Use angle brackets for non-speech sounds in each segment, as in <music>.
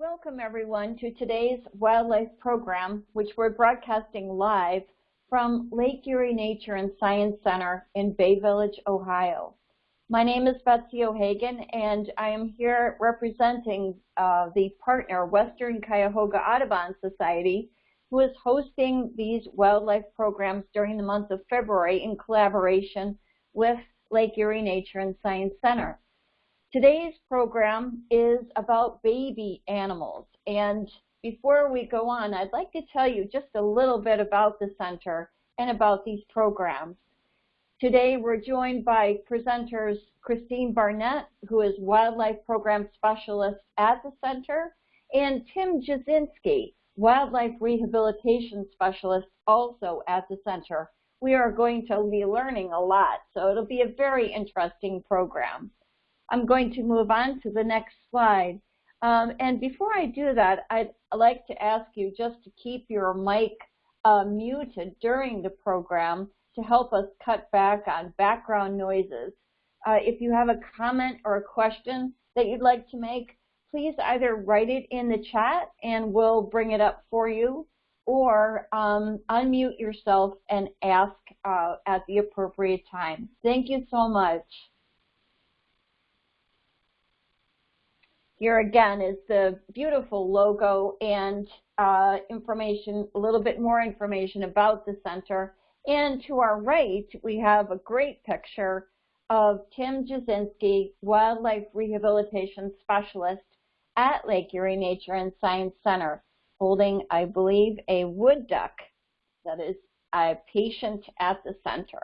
Welcome everyone to today's wildlife program, which we're broadcasting live from Lake Erie Nature and Science Center in Bay Village, Ohio. My name is Betsy O'Hagan and I am here representing uh, the partner Western Cuyahoga Audubon Society who is hosting these wildlife programs during the month of February in collaboration with Lake Erie Nature and Science Center. Today's program is about baby animals. And before we go on, I'd like to tell you just a little bit about the center and about these programs. Today we're joined by presenters Christine Barnett, who is Wildlife Program Specialist at the center, and Tim Jasinski, Wildlife Rehabilitation Specialist also at the center. We are going to be learning a lot, so it'll be a very interesting program. I'm going to move on to the next slide. Um, and before I do that, I'd like to ask you just to keep your mic uh, muted during the program to help us cut back on background noises. Uh, if you have a comment or a question that you'd like to make, please either write it in the chat and we'll bring it up for you, or um, unmute yourself and ask uh, at the appropriate time. Thank you so much. Here again is the beautiful logo and uh, information, a little bit more information about the center. And to our right, we have a great picture of Tim Jasinski, Wildlife Rehabilitation Specialist at Lake Erie Nature and Science Center, holding, I believe, a wood duck that is a patient at the center.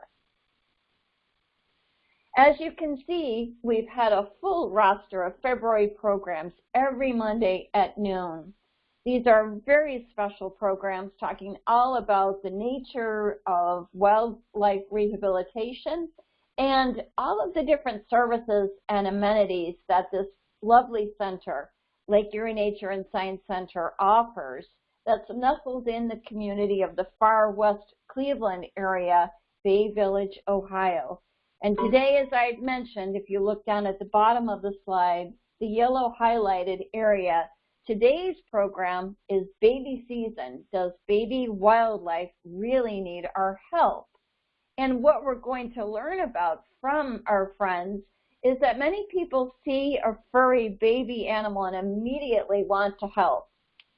As you can see, we've had a full roster of February programs every Monday at noon. These are very special programs talking all about the nature of wildlife rehabilitation and all of the different services and amenities that this lovely center, Lake Erie Nature and Science Center, offers that's nestled in the community of the far west Cleveland area, Bay Village, Ohio. And today, as I mentioned, if you look down at the bottom of the slide, the yellow highlighted area, today's program is baby season. Does baby wildlife really need our help? And what we're going to learn about from our friends is that many people see a furry baby animal and immediately want to help.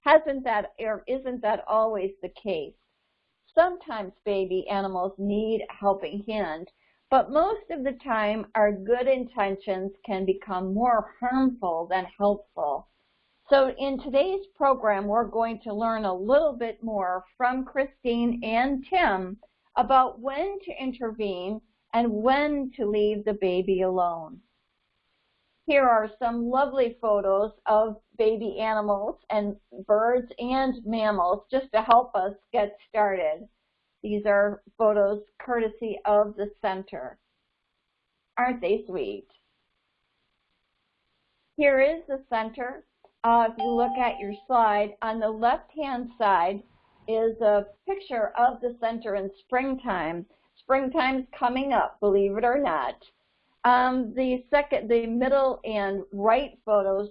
Hasn't that, or isn't that always the case? Sometimes baby animals need a helping hand, but most of the time, our good intentions can become more harmful than helpful. So in today's program, we're going to learn a little bit more from Christine and Tim about when to intervene and when to leave the baby alone. Here are some lovely photos of baby animals and birds and mammals just to help us get started. These are photos courtesy of the center. Aren't they sweet? Here is the center. Uh, if you look at your slide, on the left-hand side is a picture of the center in springtime. Springtime's coming up, believe it or not. Um, the second, the middle and right photos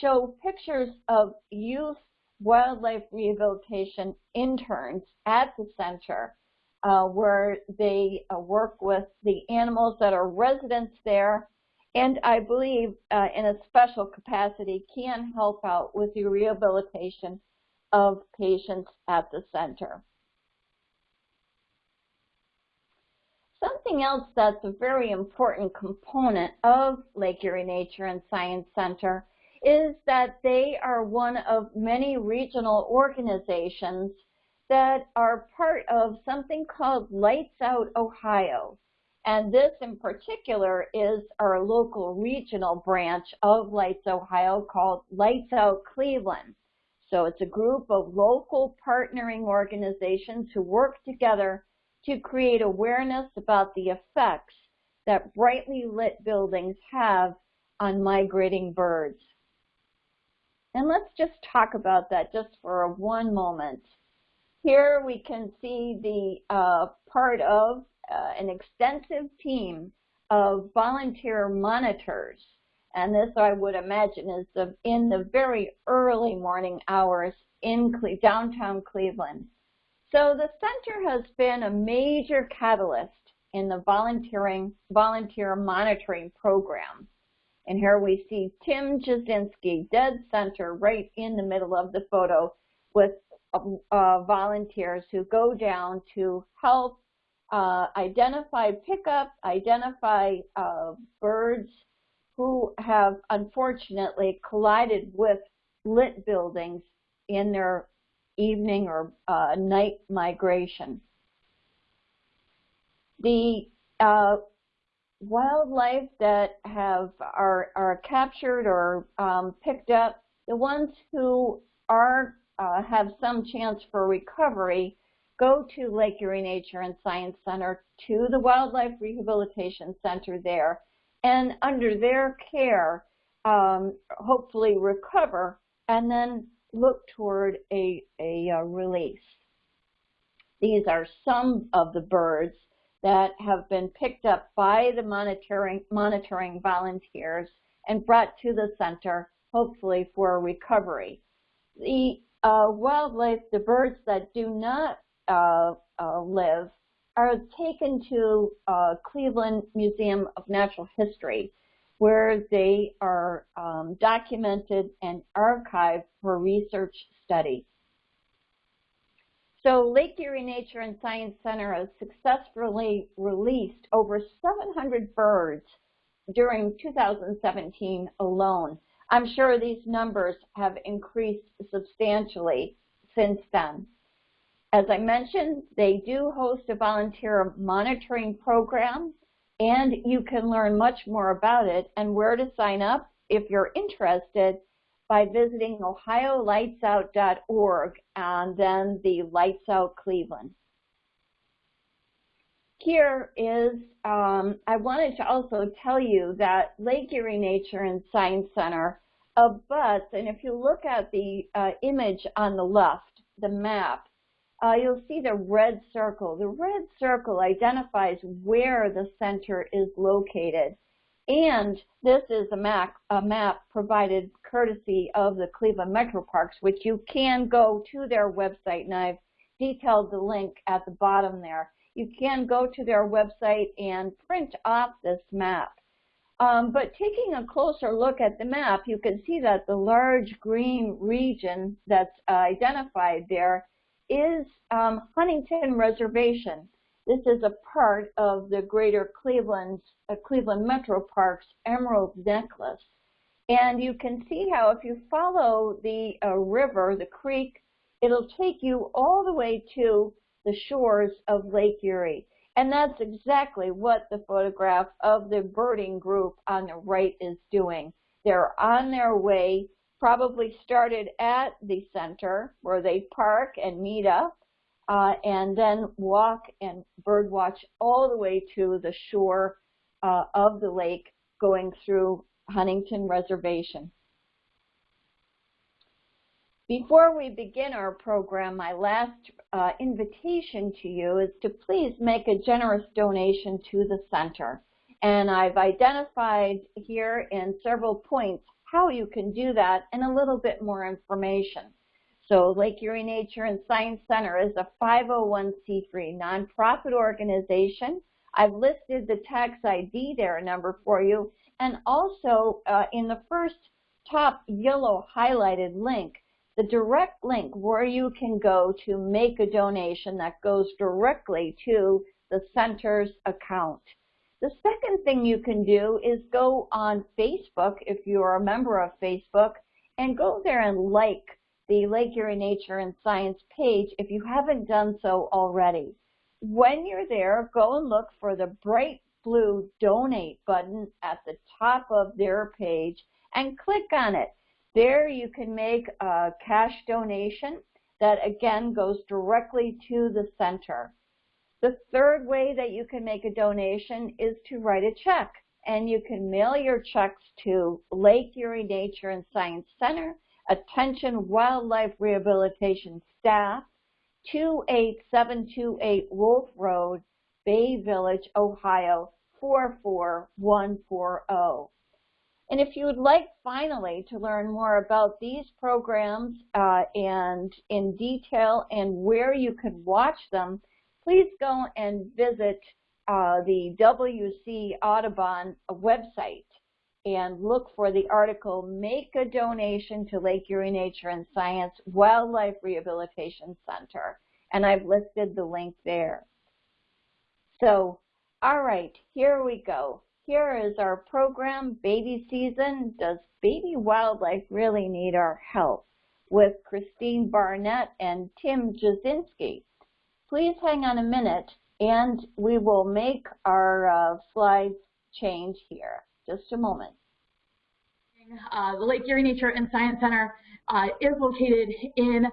show pictures of youth wildlife rehabilitation interns at the center uh, where they uh, work with the animals that are residents there and I believe uh, in a special capacity can help out with the rehabilitation of patients at the center. Something else that's a very important component of Lake Erie Nature and Science Center is that they are one of many regional organizations that are part of something called Lights Out Ohio. And this in particular is our local regional branch of Lights Ohio called Lights Out Cleveland. So it's a group of local partnering organizations who work together to create awareness about the effects that brightly lit buildings have on migrating birds. And let's just talk about that just for one moment. Here we can see the uh, part of uh, an extensive team of volunteer monitors. And this, I would imagine, is the, in the very early morning hours in Cle downtown Cleveland. So the center has been a major catalyst in the volunteering, volunteer monitoring program. And here we see Tim Jasinski, dead center, right in the middle of the photo with uh, volunteers who go down to help uh, identify pickup, identify uh, birds who have unfortunately collided with lit buildings in their evening or uh, night migration. The uh, wildlife that have are, are captured or um, picked up, the ones who are uh, have some chance for recovery go to Lake Erie Nature and Science Center to the Wildlife Rehabilitation Center there and under their care um, hopefully recover and then look toward a, a, a release. These are some of the birds that have been picked up by the monitoring, monitoring volunteers and brought to the center, hopefully for recovery. The uh, wildlife, the birds that do not uh, uh, live, are taken to uh, Cleveland Museum of Natural History, where they are um, documented and archived for research study. So Lake Erie Nature and Science Center has successfully released over 700 birds during 2017 alone. I'm sure these numbers have increased substantially since then. As I mentioned, they do host a volunteer monitoring program, and you can learn much more about it and where to sign up if you're interested by visiting ohiolightsout.org and then the Lights Out Cleveland. Here is, um, I wanted to also tell you that Lake Erie Nature and Science Center abuts, and if you look at the uh, image on the left, the map, uh, you'll see the red circle. The red circle identifies where the center is located. And this is a map, a map provided courtesy of the Cleveland Metro Parks, which you can go to their website, and I've detailed the link at the bottom there. You can go to their website and print off this map. Um, but taking a closer look at the map, you can see that the large green region that's uh, identified there is um, Huntington Reservation. This is a part of the greater Cleveland, uh, Cleveland Metro Parks Emerald Necklace. And you can see how if you follow the uh, river, the creek, it'll take you all the way to the shores of Lake Erie. And that's exactly what the photograph of the birding group on the right is doing. They're on their way, probably started at the center where they park and meet up, uh, and then walk and bird watch all the way to the shore uh, of the lake going through Huntington Reservation. Before we begin our program, my last uh, invitation to you is to please make a generous donation to the center. And I've identified here in several points how you can do that and a little bit more information. So Lake Erie Nature and Science Center is a 501c3 nonprofit organization. I've listed the tax ID there a number for you. And also uh, in the first top yellow highlighted link, the direct link where you can go to make a donation that goes directly to the center's account. The second thing you can do is go on Facebook if you're a member of Facebook and go there and like the Lake Erie Nature and Science page if you haven't done so already. When you're there, go and look for the bright blue donate button at the top of their page and click on it. There you can make a cash donation that again goes directly to the center. The third way that you can make a donation is to write a check and you can mail your checks to Lake Erie Nature and Science Center, Attention Wildlife Rehabilitation Staff, 28728 Wolf Road, Bay Village, Ohio, 44140. And if you would like finally to learn more about these programs uh, and in detail and where you can watch them, please go and visit uh, the WC Audubon website and look for the article, Make a Donation to Lake Erie Nature and Science Wildlife Rehabilitation Center. And I've listed the link there. So, all right, here we go. Here is our program, Baby Season, Does Baby Wildlife Really Need Our Help? with Christine Barnett and Tim Jasinski. Please hang on a minute and we will make our uh, slides change here. Just a moment. Uh, the Lake Erie Nature and Science Center uh, is located in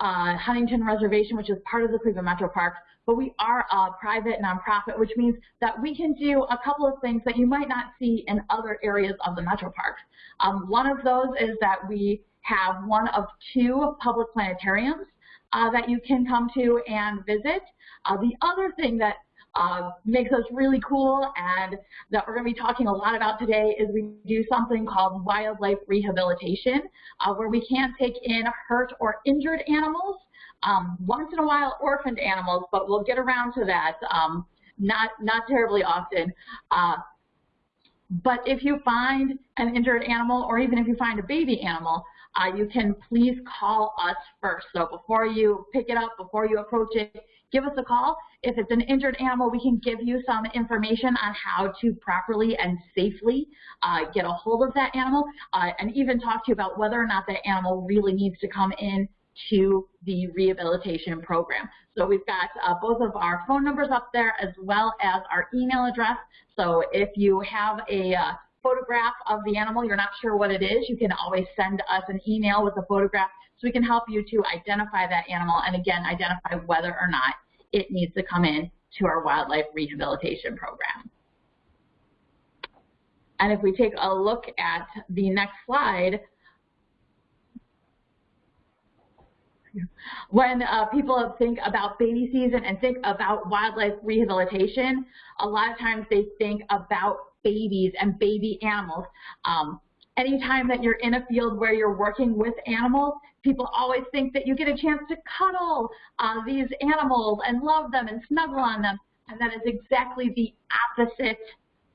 uh, Huntington Reservation, which is part of the Cleveland Metro Parks, but we are a private nonprofit, which means that we can do a couple of things that you might not see in other areas of the Metro Parks. Um, one of those is that we have one of two public planetariums uh, that you can come to and visit. Uh, the other thing that uh, makes us really cool and that we're going to be talking a lot about today is we do something called wildlife rehabilitation, uh, where we can take in hurt or injured animals, um, once in a while orphaned animals, but we'll get around to that um, not, not terribly often. Uh, but if you find an injured animal or even if you find a baby animal, uh, you can please call us first. So before you pick it up, before you approach it, give us a call. If it's an injured animal, we can give you some information on how to properly and safely uh, get a hold of that animal uh, and even talk to you about whether or not that animal really needs to come in to the rehabilitation program. So we've got uh, both of our phone numbers up there as well as our email address. So if you have a uh, photograph of the animal, you're not sure what it is, you can always send us an email with a photograph so we can help you to identify that animal and again identify whether or not it needs to come in to our wildlife rehabilitation program. And if we take a look at the next slide, when uh, people think about baby season and think about wildlife rehabilitation, a lot of times they think about babies and baby animals. Um, anytime that you're in a field where you're working with animals, people always think that you get a chance to cuddle uh, these animals and love them and snuggle on them. And that is exactly the opposite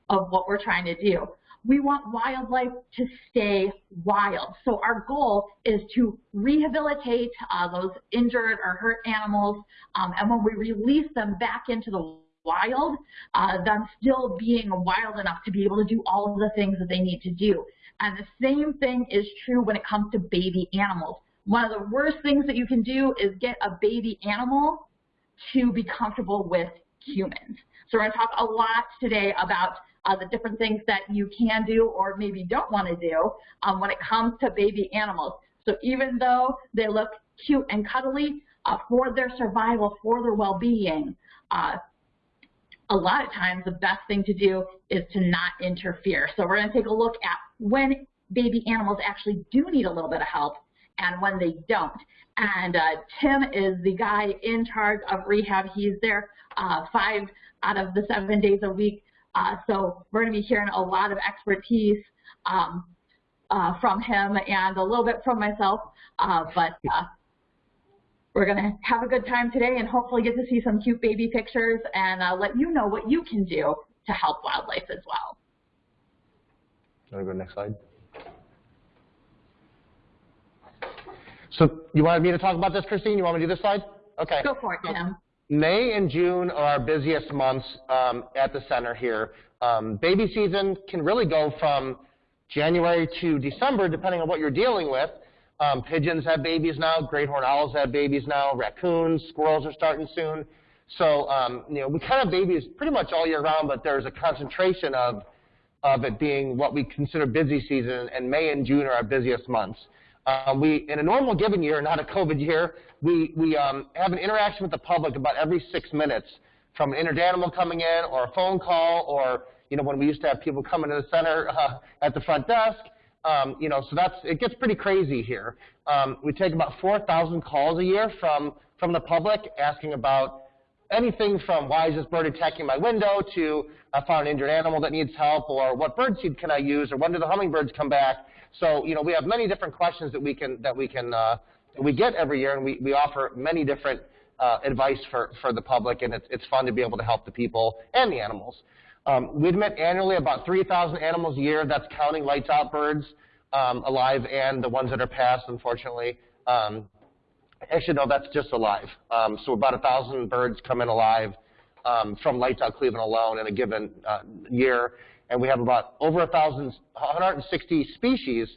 of what we're trying to do. We want wildlife to stay wild. So our goal is to rehabilitate uh, those injured or hurt animals. Um, and when we release them back into the wild, uh, them still being wild enough to be able to do all of the things that they need to do. And the same thing is true when it comes to baby animals. One of the worst things that you can do is get a baby animal to be comfortable with humans. So we're going to talk a lot today about uh, the different things that you can do or maybe don't want to do um, when it comes to baby animals. So even though they look cute and cuddly, uh, for their survival, for their well-being, uh, a lot of times the best thing to do is to not interfere. So we're going to take a look at when baby animals actually do need a little bit of help and when they don't. And uh, Tim is the guy in charge of rehab. He's there uh, five out of the seven days a week. Uh, so we're going to be hearing a lot of expertise um, uh, from him and a little bit from myself. Uh, but uh, we're going to have a good time today and hopefully get to see some cute baby pictures and let you know what you can do to help wildlife as well. Want to go to the next slide? So you wanted me to talk about this, Christine? You want me to do this slide? Okay. Go for it, Tim. May and June are our busiest months um, at the center here. Um, baby season can really go from January to December, depending on what you're dealing with. Um, pigeons have babies now. Great horned owls have babies now. Raccoons, squirrels are starting soon. So, um, you know, we kind of babies pretty much all year round, but there's a concentration of, of it being what we consider busy season, and May and June are our busiest months. Um, we, in a normal given year, not a COVID year, we, we um, have an interaction with the public about every six minutes from an injured animal coming in or a phone call or, you know, when we used to have people coming to the center <laughs> uh, at the front desk, um, you know, so that's, it gets pretty crazy here. Um, we take about 4,000 calls a year from, from the public asking about anything from why is this bird attacking my window to I found an injured animal that needs help or what bird seed can I use or when do the hummingbirds come back. So, you know, we have many different questions that we can, that we can, uh, we get every year and we, we offer many different uh, advice for, for the public and it's, it's fun to be able to help the people and the animals. Um, we admit annually about 3,000 animals a year. That's counting lights out birds um, alive and the ones that are passed, unfortunately. Um, actually, no, that's just alive. Um, so about 1,000 birds come in alive um, from lights out Cleveland alone in a given uh, year. And we have about over 1,000, 160 species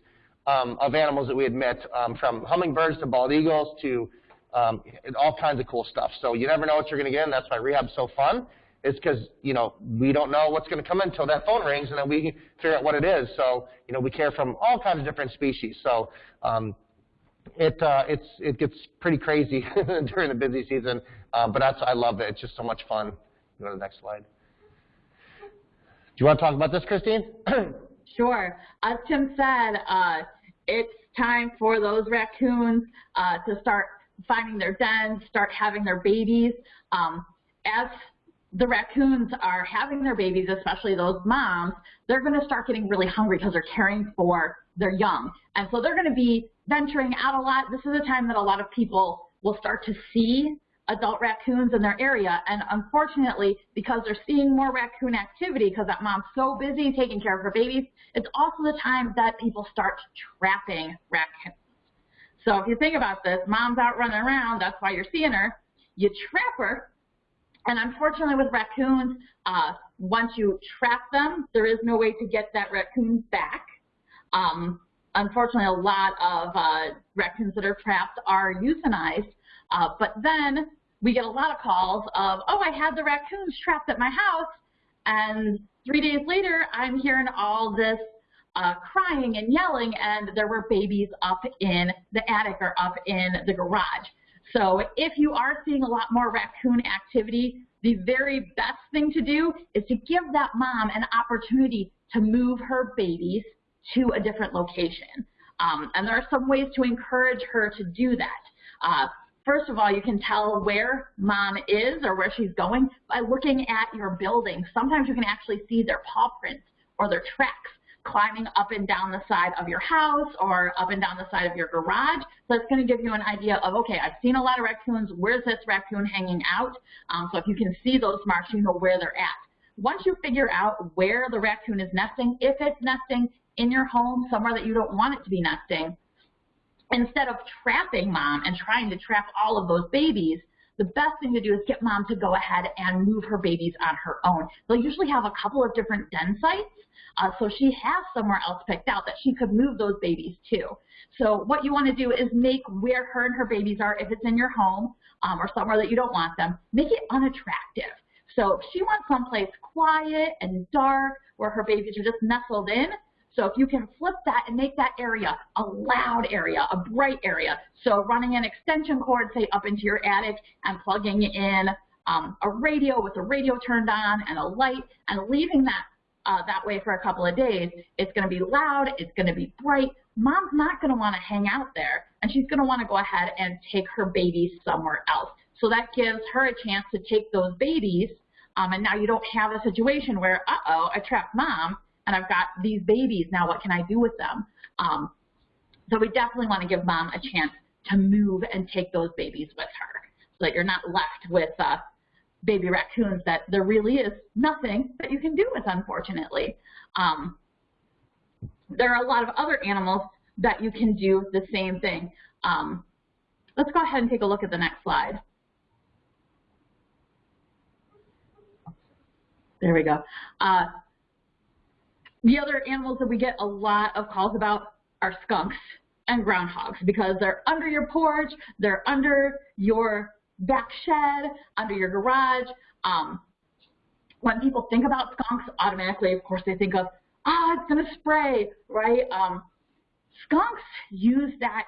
um, of animals that we admit, from hummingbirds to bald eagles to all kinds of cool stuff. So you never know what you're going to get, and that's why rehab's so fun is because, you know, we don't know what's going to come in until that phone rings and then we figure out what it is. So, you know, we care from all kinds of different species. So um, it, uh, it's, it gets pretty crazy <laughs> during the busy season, um, but that's, I love it. It's just so much fun. Go to the next slide. Do you want to talk about this, Christine? <clears throat> sure. As Tim said, uh, it's time for those raccoons uh, to start finding their dens, start having their babies. Um, as the raccoons are having their babies, especially those moms, they're going to start getting really hungry because they're caring for their young. And so they're going to be venturing out a lot. This is a time that a lot of people will start to see adult raccoons in their area. And unfortunately, because they're seeing more raccoon activity because that mom's so busy taking care of her babies, it's also the time that people start trapping raccoons. So if you think about this, mom's out running around, that's why you're seeing her. You trap her, and unfortunately with raccoons, uh, once you trap them, there is no way to get that raccoon back. Um, unfortunately, a lot of uh, raccoons that are trapped are euthanized, uh, but then we get a lot of calls of, oh, I had the raccoons trapped at my house, and three days later, I'm hearing all this uh, crying and yelling, and there were babies up in the attic or up in the garage. So if you are seeing a lot more raccoon activity, the very best thing to do is to give that mom an opportunity to move her babies to a different location. Um, and there are some ways to encourage her to do that. Uh, first of all, you can tell where mom is or where she's going by looking at your building. Sometimes you can actually see their paw prints or their tracks climbing up and down the side of your house or up and down the side of your garage. So it's going to give you an idea of, okay, I've seen a lot of raccoons. Where's this raccoon hanging out? Um, so if you can see those marks, you know where they're at. Once you figure out where the raccoon is nesting, if it's nesting in your home, somewhere that you don't want it to be nesting, instead of trapping mom and trying to trap all of those babies, the best thing to do is get mom to go ahead and move her babies on her own. They'll usually have a couple of different den sites uh, so she has somewhere else picked out that she could move those babies to. So what you want to do is make where her and her babies are, if it's in your home um, or somewhere that you don't want them, make it unattractive. So if she wants someplace quiet and dark where her babies are just nestled in, so if you can flip that and make that area a loud area, a bright area, so running an extension cord, say, up into your attic and plugging in um, a radio with the radio turned on and a light and leaving that uh, that way for a couple of days, it's going to be loud, it's going to be bright. Mom's not going to want to hang out there, and she's going to want to go ahead and take her babies somewhere else. So that gives her a chance to take those babies, um, and now you don't have a situation where, uh-oh, I trapped mom, and I've got these babies. Now what can I do with them? Um, so we definitely want to give mom a chance to move and take those babies with her so that you're not left with uh, baby raccoons that there really is nothing that you can do with, unfortunately. Um, there are a lot of other animals that you can do the same thing. Um, let's go ahead and take a look at the next slide. There we go. Uh, the other animals that we get a lot of calls about are skunks and groundhogs because they're under your porch, they're under your back shed, under your garage. Um, when people think about skunks, automatically, of course, they think of, ah, oh, it's going to spray, right? Um, skunks use that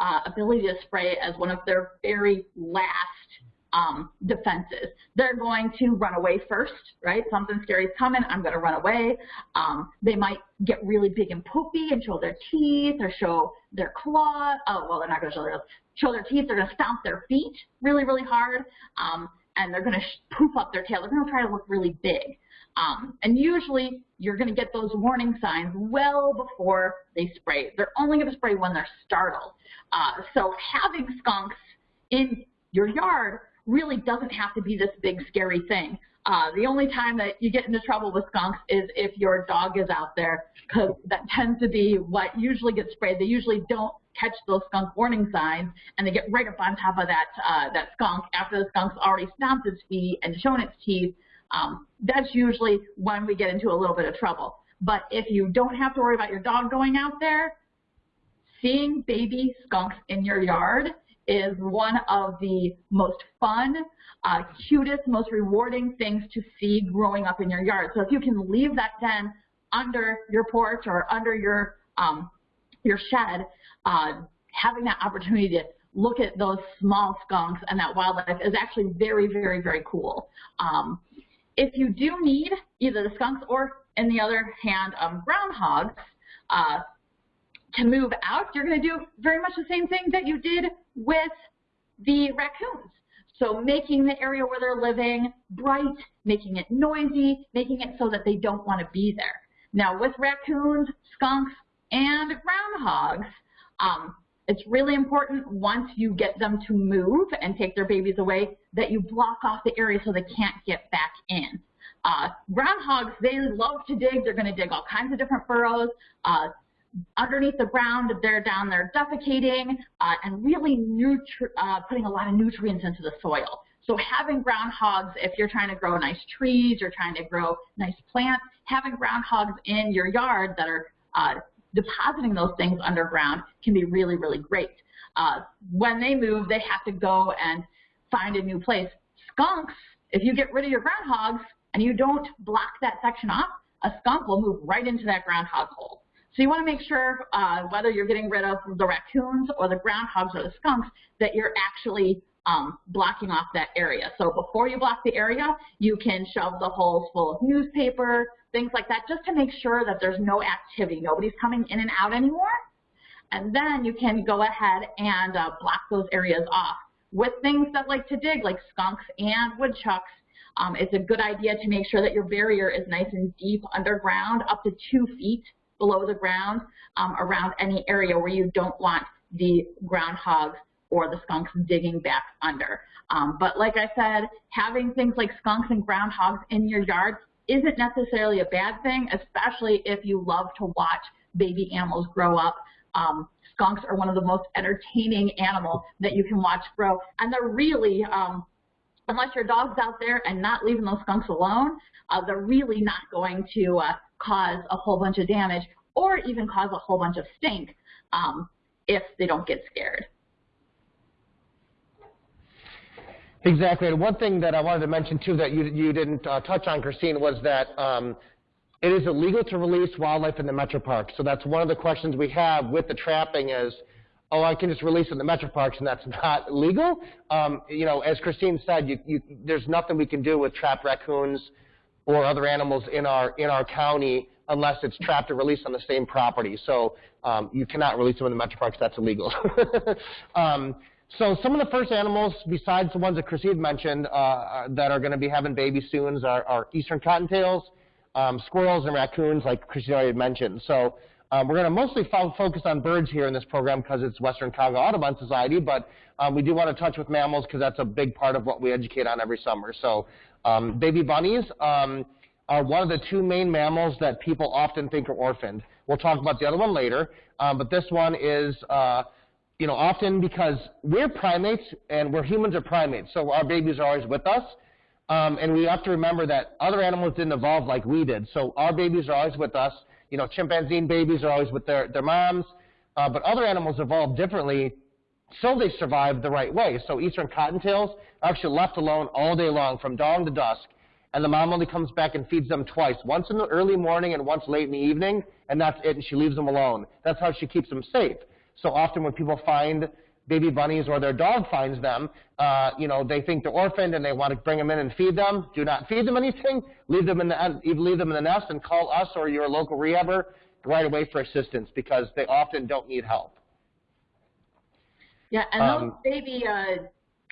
uh, ability to spray as one of their very last um, defenses. They're going to run away first, right? Something scary is coming, I'm going to run away. Um, they might get really big and poopy and show their teeth or show their claw. Oh, well, they're not going to show their, show their teeth. They're going to stomp their feet really, really hard. Um, and they're going to poof up their tail. They're going to try to look really big. Um, and usually you're going to get those warning signs well before they spray. They're only going to spray when they're startled. Uh, so having skunks in your yard really doesn't have to be this big scary thing. Uh, the only time that you get into trouble with skunks is if your dog is out there, because that tends to be what usually gets sprayed. They usually don't catch those skunk warning signs, and they get right up on top of that uh, that skunk after the skunk's already stomped its feet and shown its teeth. Um, that's usually when we get into a little bit of trouble. But if you don't have to worry about your dog going out there, seeing baby skunks in your yard is one of the most fun, uh, cutest, most rewarding things to see growing up in your yard. So if you can leave that den under your porch or under your um, your shed, uh, having that opportunity to look at those small skunks and that wildlife is actually very, very, very cool. Um, if you do need either the skunks or, in the other hand, um, groundhogs uh, to move out, you're going to do very much the same thing that you did with the raccoons. So making the area where they're living bright, making it noisy, making it so that they don't want to be there. Now with raccoons, skunks, and groundhogs, um, it's really important once you get them to move and take their babies away that you block off the area so they can't get back in. Uh, groundhogs, they love to dig. They're going to dig all kinds of different burrows. Uh, underneath the ground, they're down there defecating uh, and really uh, putting a lot of nutrients into the soil. So having groundhogs, if you're trying to grow nice trees, you're trying to grow nice plants, having groundhogs in your yard that are uh, depositing those things underground can be really, really great. Uh, when they move, they have to go and find a new place. Skunks, if you get rid of your groundhogs and you don't block that section off, a skunk will move right into that groundhog hole. So you want to make sure uh, whether you're getting rid of the raccoons or the groundhogs or the skunks that you're actually um, blocking off that area. So before you block the area, you can shove the holes full of newspaper, things like that, just to make sure that there's no activity. Nobody's coming in and out anymore. And then you can go ahead and uh, block those areas off. With things that like to dig, like skunks and woodchucks, um, it's a good idea to make sure that your barrier is nice and deep underground, up to two feet below the ground, um, around any area where you don't want the groundhogs or the skunks digging back under. Um, but like I said, having things like skunks and groundhogs in your yard isn't necessarily a bad thing, especially if you love to watch baby animals grow up. Um, skunks are one of the most entertaining animals that you can watch grow, and they're really, um, unless your dog's out there and not leaving those skunks alone, uh, they're really not going to uh, cause a whole bunch of damage or even cause a whole bunch of stink um, if they don't get scared. Exactly. And one thing that I wanted to mention too that you, you didn't uh, touch on, Christine, was that um, it is illegal to release wildlife in the metro parks. So that's one of the questions we have with the trapping is, oh, I can just release it in the metro parks and that's <laughs> not legal. Um, you know, as Christine said, you, you, there's nothing we can do with trapped raccoons or other animals in our in our county unless it's trapped or released on the same property. So um, you cannot release them in the metro parks. That's illegal. <laughs> um, so some of the first animals, besides the ones that Christine mentioned, uh, uh that are going to be having babies soon are, are eastern cottontails, um, squirrels, and raccoons, like Christine already mentioned. So um, we're going to mostly fo focus on birds here in this program because it's Western Cuyahoga Audubon Society, but um, we do want to touch with mammals because that's a big part of what we educate on every summer. So um, baby bunnies um, are one of the two main mammals that people often think are orphaned. We'll talk about the other one later, um, but this one is uh, you know, often because we're primates and we're humans are primates, so our babies are always with us. Um, and we have to remember that other animals didn't evolve like we did. So our babies are always with us. You know, chimpanzee babies are always with their, their moms. Uh, but other animals evolved differently so they survive the right way. So eastern cottontails are actually left alone all day long from dawn to dusk. And the mom only comes back and feeds them twice, once in the early morning and once late in the evening, and that's it, and she leaves them alone. That's how she keeps them safe. So often when people find baby bunnies or their dog finds them, uh, you know, they think they're orphaned and they want to bring them in and feed them. Do not feed them anything. Leave them in the leave them in the nest and call us or your local rehabber right away for assistance because they often don't need help. Yeah, and um, those baby uh,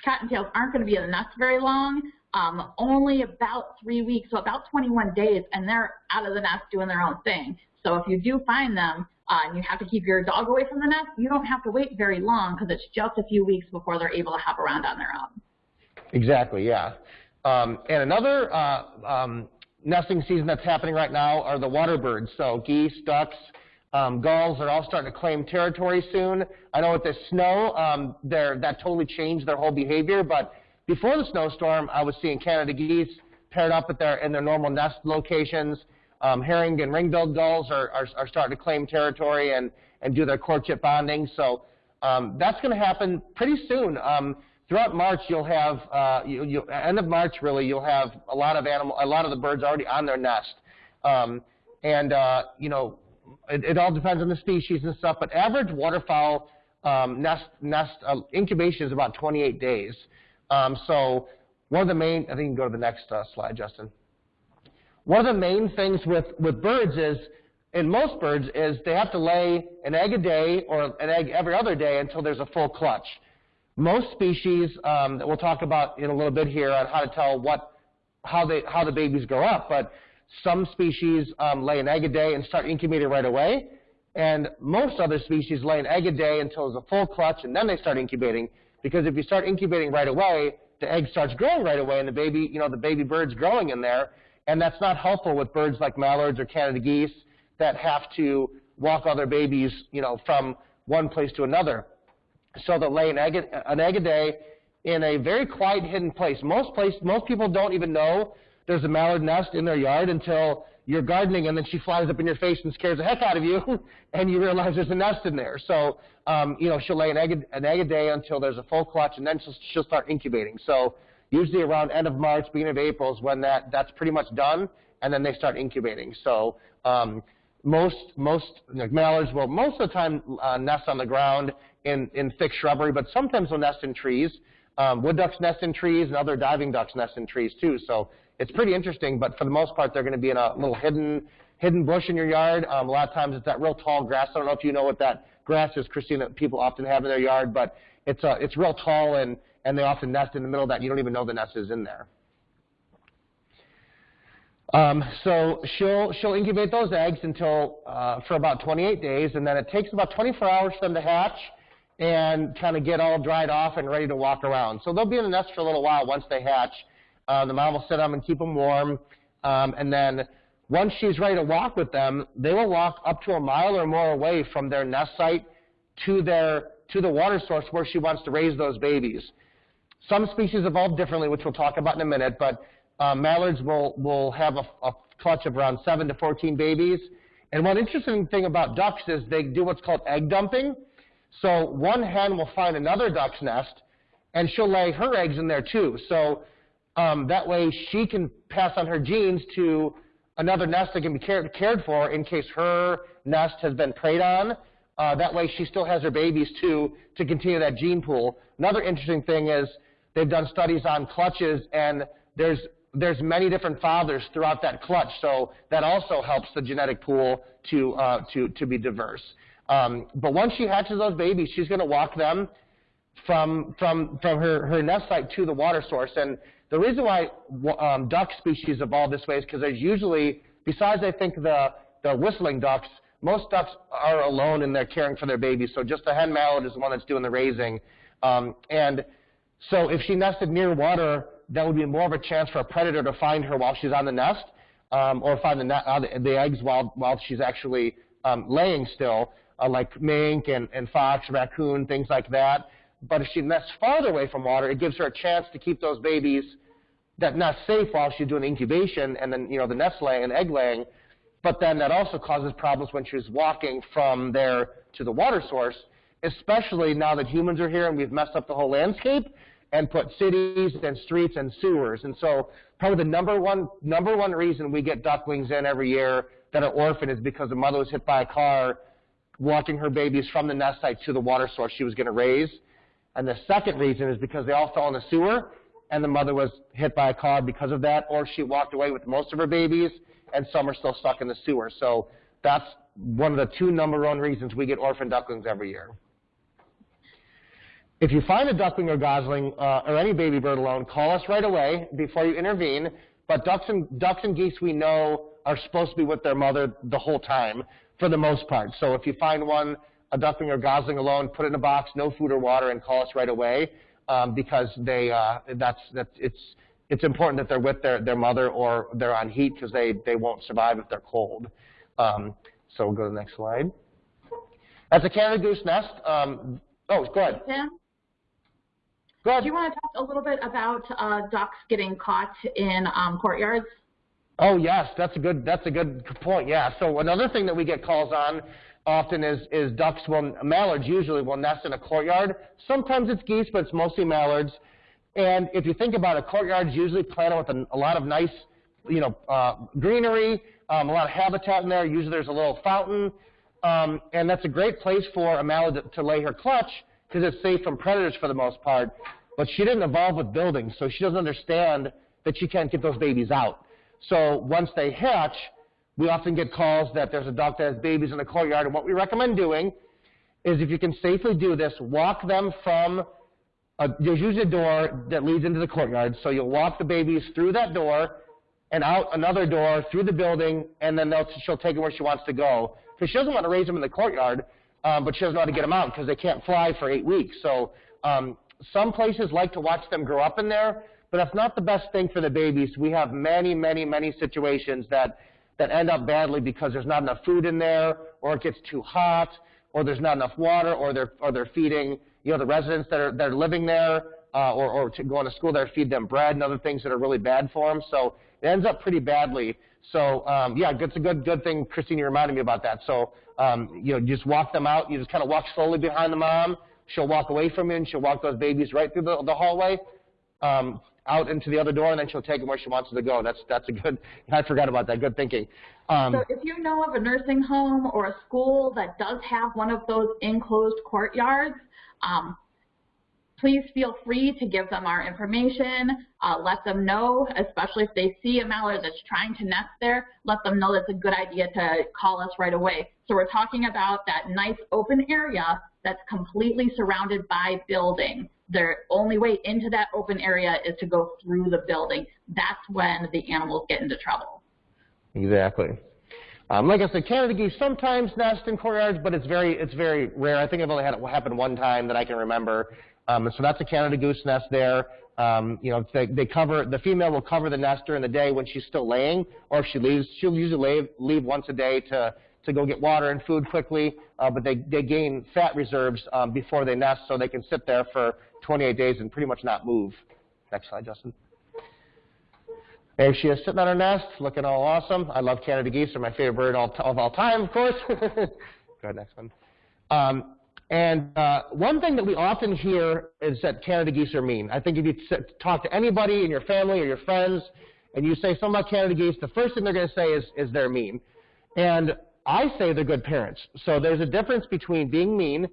cottontails aren't going to be in the nest very long. um, only about three weeks, so about 21 days, and they're out of the nest doing their own thing. So if you do find them uh, and you have to keep your dog away from the nest, you don't have to wait very long because it's just a few weeks before they're able to hop around on their own. Exactly, yeah. Um, and another uh, um, nesting season that's happening right now are the water birds. So geese, ducks, um, gulls are all starting to claim territory soon. I know with the snow, um, that totally changed their whole behavior, but before the snowstorm, I was seeing Canada geese paired up at their, in their normal nest locations. Um, herring and ring-billed gulls are, are, are, starting to claim territory and, and do their courtship bonding. So um, that's going to happen pretty soon. Um, throughout March, you'll have uh, you, you, end of March really, you'll have a lot of animal, a lot of the birds already on their nest. Um, and uh, you know, it, it, all depends on the species and stuff. But average waterfowl um, nest nest uh, incubation is about 28 days. Um, so one of the main, I think you can go to the next uh, slide, Justin. One of the main things with, with birds is, in most birds, is they have to lay an egg a day or an egg every other day until there's a full clutch. Most species um, that we'll talk about in a little bit here on how to tell what, how, they, how the babies grow up, but some species um, lay an egg a day and start incubating right away, and most other species lay an egg a day until there's a full clutch, and then they start incubating. Because if you start incubating right away, the egg starts growing right away, and the baby, you know, the baby bird's growing in there, and that's not helpful with birds like mallards or Canada geese that have to walk all their babies, you know, from one place to another. So they'll lay an egg, an egg a day in a very quiet, hidden place. Most place, most people don't even know there's a mallard nest in their yard until you're gardening and then she flies up in your face and scares the heck out of you, <laughs> and you realize there's a nest in there. So, um, you know, she'll lay an egg, an egg a day until there's a full clutch, and then she'll, she'll start incubating. So usually around end of March, beginning of April is when that, that's pretty much done, and then they start incubating. So um, most, most like mallards will most of the time uh, nest on the ground in, in thick shrubbery, but sometimes they'll nest in trees. Um, wood ducks nest in trees, and other diving ducks nest in trees too. So it's pretty interesting, but for the most part, they're going to be in a little hidden hidden bush in your yard. Um, a lot of times it's that real tall grass. I don't know if you know what that grass is, Christine, that people often have in their yard, but it's, uh, it's real tall and and they often nest in the middle of that. You don't even know the nest is in there. Um, so she'll, she'll incubate those eggs until uh, for about 28 days, and then it takes about 24 hours for them to hatch and kind of get all dried off and ready to walk around. So they'll be in the nest for a little while once they hatch. Uh, the mom will sit them and keep them warm, um, and then once she's ready to walk with them, they will walk up to a mile or more away from their nest site to their to the water source where she wants to raise those babies. Some species evolve differently, which we'll talk about in a minute, but uh, mallards will, will have a, a, clutch of around 7 to 14 babies. And one interesting thing about ducks is they do what's called egg dumping. So one hen will find another duck's nest, and she'll lay her eggs in there too. So um, that way she can pass on her genes to another nest that can be cared, cared for in case her nest has been preyed on. Uh, that way she still has her babies too to continue that gene pool. Another interesting thing is They've done studies on clutches, and there's there's many different fathers throughout that clutch, so that also helps the genetic pool to uh, to to be diverse. Um, but once she hatches those babies, she's going to walk them from from from her her nest site to the water source. And the reason why um, duck species evolve this way is because there's usually, besides I think the the whistling ducks, most ducks are alone and they're caring for their babies. So just the hen mallard is the one that's doing the raising. Um, and so if she nested near water, that would be more of a chance for a predator to find her while she's on the nest, um, or find the, uh, the, the, eggs while, while she's actually um, laying still, uh, like mink and, and fox, raccoon, things like that. But if she nests farther away from water, it gives her a chance to keep those babies that nest safe while she's doing incubation and then, you know, the nest laying and egg laying. But then that also causes problems when she's walking from there to the water source, especially now that humans are here and we've messed up the whole landscape and put cities and streets and sewers. And so probably the number one, number one reason we get ducklings in every year that are orphaned is because the mother was hit by a car walking her babies from the nest site to the water source she was going to raise. And the second reason is because they all fell in the sewer and the mother was hit by a car because of that, or she walked away with most of her babies and some are still stuck in the sewer. So that's one of the two number one reasons we get orphan ducklings every year. If you find a duckling or gosling uh, or any baby bird alone, call us right away before you intervene. But ducks and, ducks and geese we know are supposed to be with their mother the whole time for the most part. So if you find one, a duckling or gosling alone, put it in a box, no food or water, and call us right away um, because they uh, that's that's it's it's important that they're with their their mother or they're on heat because they they won't survive if they're cold. Um, so we'll go to the next slide. That's a Canada goose nest. Um, oh, go ahead. Ahead. Do you want to talk a little bit about uh, ducks getting caught in um, courtyards? Oh yes, that's a good that's a good point. Yeah. So another thing that we get calls on often is is ducks will mallards usually will nest in a courtyard. Sometimes it's geese, but it's mostly mallards. And if you think about it, courtyards usually planted with a, a lot of nice, you know, uh, greenery, um, a lot of habitat in there. Usually there's a little fountain, um, and that's a great place for a mallard to, to lay her clutch because it's safe from predators for the most part. But she didn't evolve with buildings, so she doesn't understand that she can't get those babies out. So once they hatch, we often get calls that there's a duck that has babies in the courtyard, and what we recommend doing is if you can safely do this, walk them from, a, there's usually a door that leads into the courtyard, so you'll walk the babies through that door and out another door through the building, and then she'll take them where she wants to go. Because she doesn't want to raise them in the courtyard, um, but she doesn't know how to get them out because they can't fly for eight weeks. So um, some places like to watch them grow up in there, but that's not the best thing for the babies. We have many, many, many situations that, that end up badly because there's not enough food in there, or it gets too hot, or there's not enough water, or they're, or they're feeding, you know, the residents that are, that are living there, uh, or, or to going to school there, feed them bread and other things that are really bad for them. So it ends up pretty badly. So um, yeah, it's a good good thing, Christine, you reminded me about that. So um, you know, you just walk them out. You just kind of walk slowly behind the mom. She'll walk away from him. she'll walk those babies right through the, the hallway. Um, out into the other door, and then she'll take them where she wants them to go. That's that's a good. <laughs> I forgot about that. Good thinking. Um, So if you know of a nursing home or a school that does have one of those enclosed courtyards, um, please feel free to give them our information. Uh, let them know, especially if they see a mallard that's trying to nest there, let them know that's a good idea to call us right away. So we're talking about that nice open area that's completely surrounded by building. Their only way into that open area is to go through the building. That's when the animals get into trouble. Exactly. Um, like I said, Canada geese sometimes nest in courtyards, but it's very it's very rare. I think I've only had it happen one time that I can remember. Um, so that's a Canada goose nest there. Um, you know, they, they cover the female will cover the nest during the day when she's still laying, or if she leaves, she'll usually leave, leave once a day to to go get water and food quickly. Uh, but they they gain fat reserves um, before they nest, so they can sit there for 28 days and pretty much not move. Next slide, Justin. There she is sitting on her nest, looking all awesome. I love Canada geese; they're my favorite bird all, of all time, of course. <laughs> go ahead, next one. Um, and uh, one thing that we often hear is that Canada geese are mean. I think if you talk to anybody in your family or your friends, and you say something about Canada geese, the first thing they're going to say is, is they're mean. And I say they're good parents. So there's a difference between being mean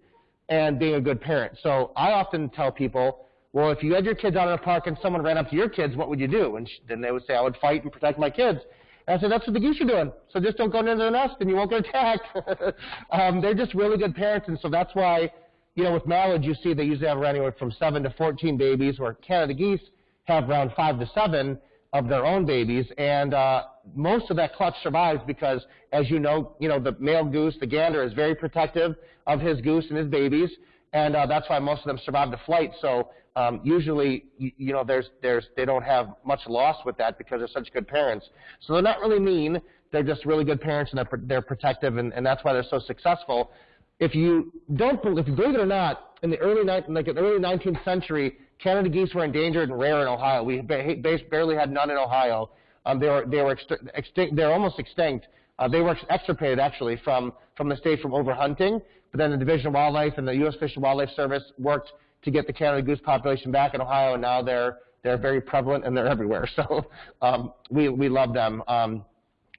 and being a good parent. So I often tell people, well, if you had your kids out in a park and someone ran up to your kids, what would you do? And then they would say, I would fight and protect my kids. And I said, that's what the geese are doing. So just don't go into the nest and you won't get <laughs> attacked. <laughs> um, they're just really good parents. And so that's why, you know, with mallards, you see they usually have around anywhere from 7 to 14 babies, where Canada geese have around 5 to 7 of their own babies. And uh, most of that clutch survives because, as you know, you know, the male goose, the gander, is very protective of his goose and his babies. And uh, that's why most of them survive the flight. So um, usually, you, you know, there's, there's, they don't have much loss with that because they're such good parents. So they're not really mean. They're just really good parents and they're, they're protective, and, and that's why they're so successful. If you don't, if you believe it or not, in the early, like in the early 19th century, Canada geese were endangered and rare in Ohio. We barely had none in Ohio. Um, they were, they were extinct. They're almost extinct. Uh, they were extirpated actually from from the state from overhunting. But then the Division of Wildlife and the U.S. Fish and Wildlife Service worked to get the Canada goose population back in Ohio, and now they're they're very prevalent and they're everywhere. <laughs> So um, we we love them. Um,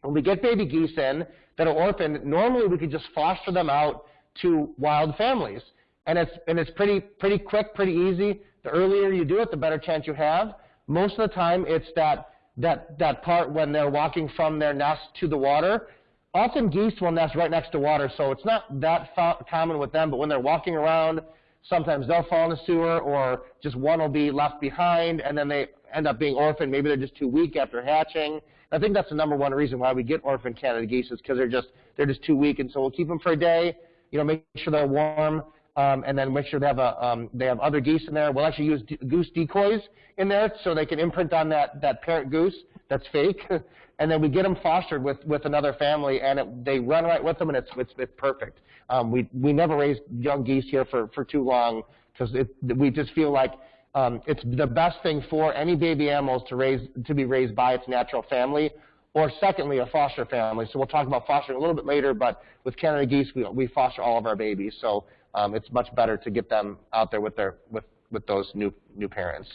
when we get baby geese in that are orphaned, normally we could just foster them out to wild families, and it's and it's pretty pretty quick, pretty easy. The earlier you do it, the better chance you have. Most of the time, it's that that that part when they're walking from their nest to the water. Often geese will nest right next to water, so it's not that common with them. But when they're walking around sometimes they'll fall in the sewer, or just one will be left behind, and then they end up being orphaned. Maybe they're just too weak after hatching. I think that's the number one reason why we get orphan Canada geese is because they're just they're just too weak, and so we'll keep them for a day. You know, make sure they're warm, um, and then make sure they have a um, they have other geese in there. We'll actually use goose decoys in there so they can imprint on that that parent goose that's fake, <laughs> and then we get them fostered with with another family, and it, they run right with them, and it's it's, it's perfect. Um, we we never raise young geese here for for too long because we just feel like um, it's the best thing for any baby animals to raise to be raised by its natural family, or secondly, a foster family. So we'll talk about fostering a little bit later, but with Canada geese, we, we foster all of our babies. So um, it's much better to get them out there with their with with those new new parents.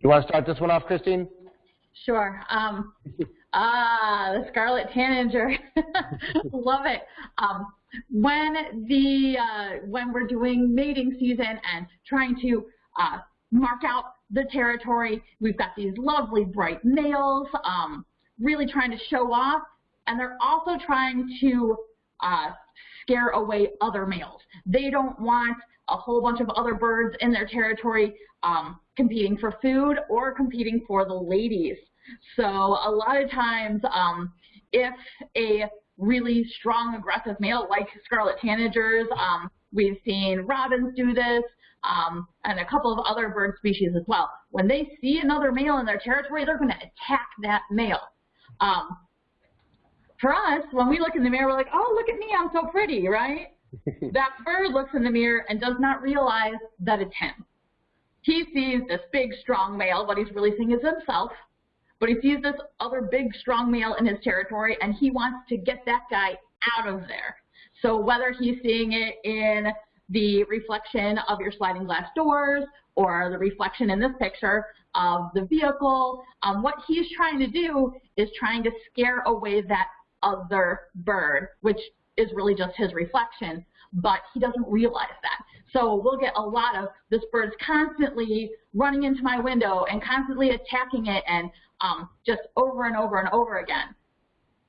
You want to start this one off, Christine? Sure. Um, <laughs> ah, the scarlet tanager. <laughs> Love it. Um, when the uh, when we're doing mating season and trying to uh, mark out the territory, we've got these lovely bright males, um, really trying to show off, and they're also trying to uh, scare away other males. They don't want a whole bunch of other birds in their territory um, competing for food or competing for the ladies. So a lot of times, um, if a really strong aggressive male like scarlet tanagers, um, we've seen robins do this, um, and a couple of other bird species as well. When they see another male in their territory, they're going to attack that male. Um, for us, when we look in the mirror, we're like, oh, look at me, I'm so pretty, right? <laughs> that bird looks in the mirror and does not realize that it's him. He sees this big, strong male. What he's really seeing is himself. But he sees this other big, strong male in his territory, and he wants to get that guy out of there. So whether he's seeing it in the reflection of your sliding glass doors or the reflection in this picture of the vehicle, um, what he's trying to do is trying to scare away that other bird, which is really just his reflection, but he doesn't realize that. So we'll get a lot of this bird's constantly running into my window and constantly attacking it and um, just over and over and over again.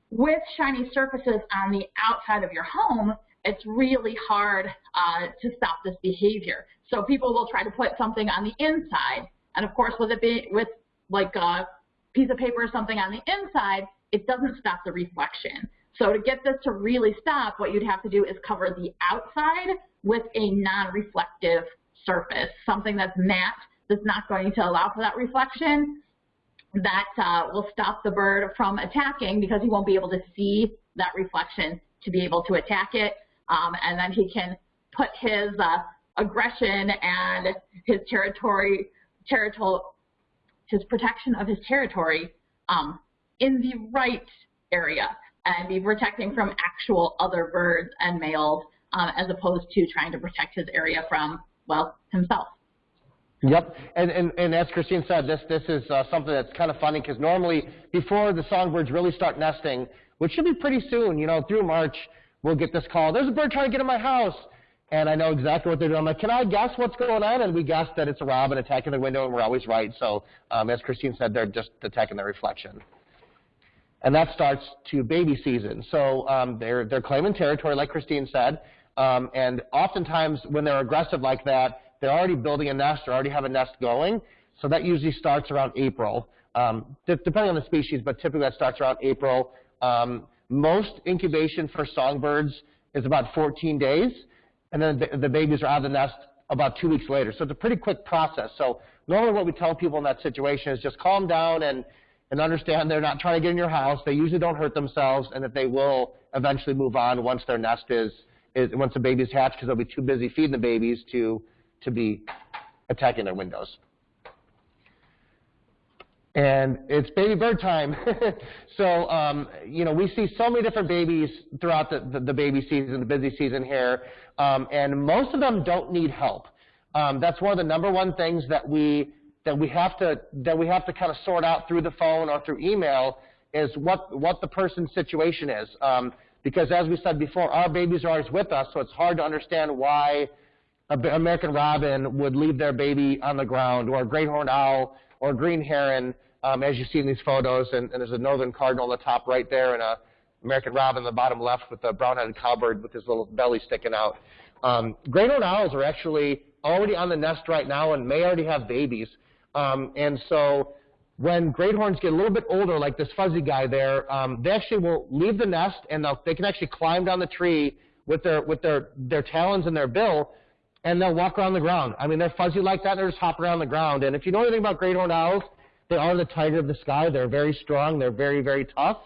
With shiny surfaces on the outside of your home, it's really hard uh, to stop this behavior. So people will try to put something on the inside, and of course with it being with like a piece of paper or something on the inside, it doesn't stop the reflection. So to get this to really stop, what you'd have to do is cover the outside with a non-reflective surface, something that's matte, that's not going to allow for that reflection. That uh, will stop the bird from attacking because he won't be able to see that reflection to be able to attack it. Um, and then he can put his uh, aggression and his territory, territorial, his protection of his territory um, in the right area and be protecting from actual other birds and males um, as opposed to trying to protect his area from, well, himself. Yep, and, and, and as Christine said, this, this is uh, something that's kind of funny because normally before the songbirds really start nesting, which should be pretty soon, you know, through March, we'll get this call, there's a bird trying to get in my house. And I know exactly what they're doing. I'm like, can I guess what's going on? And we guess that it's a robin attacking the window, and we're always right. So um, as Christine said, they're just attacking the reflection and that starts to baby season. So um, they're, they're claiming territory, like Christine said, um, and oftentimes when they're aggressive like that, they're already building a nest or already have a nest going, so that usually starts around April, um, depending on the species, but typically that starts around April. Um, most incubation for songbirds is about 14 days, and then the, the babies are out of the nest about two weeks later. So it's a pretty quick process. So normally what we tell people in that situation is just calm down and and understand they're not trying to get in your house. They usually don't hurt themselves, and that they will eventually move on once their nest is, is once the baby's hatched, because they'll be too busy feeding the babies to to be attacking their windows. And it's baby bird time. <laughs> so, um, you know, we see so many different babies throughout the, the, the baby season, the busy season here, um, and most of them don't need help. Um, that's one of the number one things that we that we have to that we have to kind of sort out through the phone or through email is what what the person's situation is. Um, because as we said before, our babies are always with us, so it's hard to understand why an American robin would leave their baby on the ground, or a great horned owl, or green heron, um, as you see in these photos. And, and, there's a northern cardinal on the top right there, and a American robin on the bottom left with a brown-headed cowbird with his little belly sticking out. Um, great horned owls are actually already on the nest right now and may already have babies. Um, and so when great horns get a little bit older, like this fuzzy guy there, um, they actually will leave the nest and they can actually climb down the tree with their with their their talons and their bill, and they'll walk around the ground. I mean, they're fuzzy like that. They just hop around the ground. And if you know anything about great horned owls, they are the tiger of the sky. They're very strong. They're very very tough,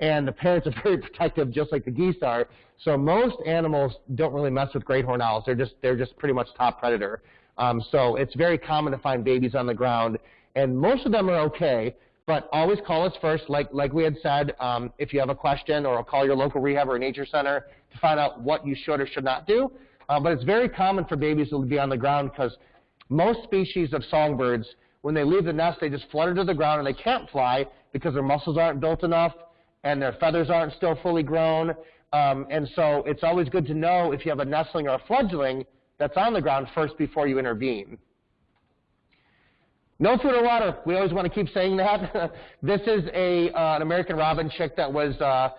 and the parents are <laughs> very protective, just like the geese are. So most animals don't really mess with great horned owls. They're just they're just pretty much top predator. Um, so it's very common to find babies on the ground and most of them are okay. But always call us first, like like we had said. Um, if you have a question, or call your local rehab or nature center to find out what you should or should not do. Uh, but it's very common for babies to be on the ground because most species of songbirds, when they leave the nest, they just flutter to the ground and they can't fly because their muscles aren't built enough and their feathers aren't still fully grown. Um, and so it's always good to know if you have a nestling or a fledgling that's on the ground first before you intervene. No food or water. We always want to keep saying that. <laughs> this is a uh, an American robin chick that was uh,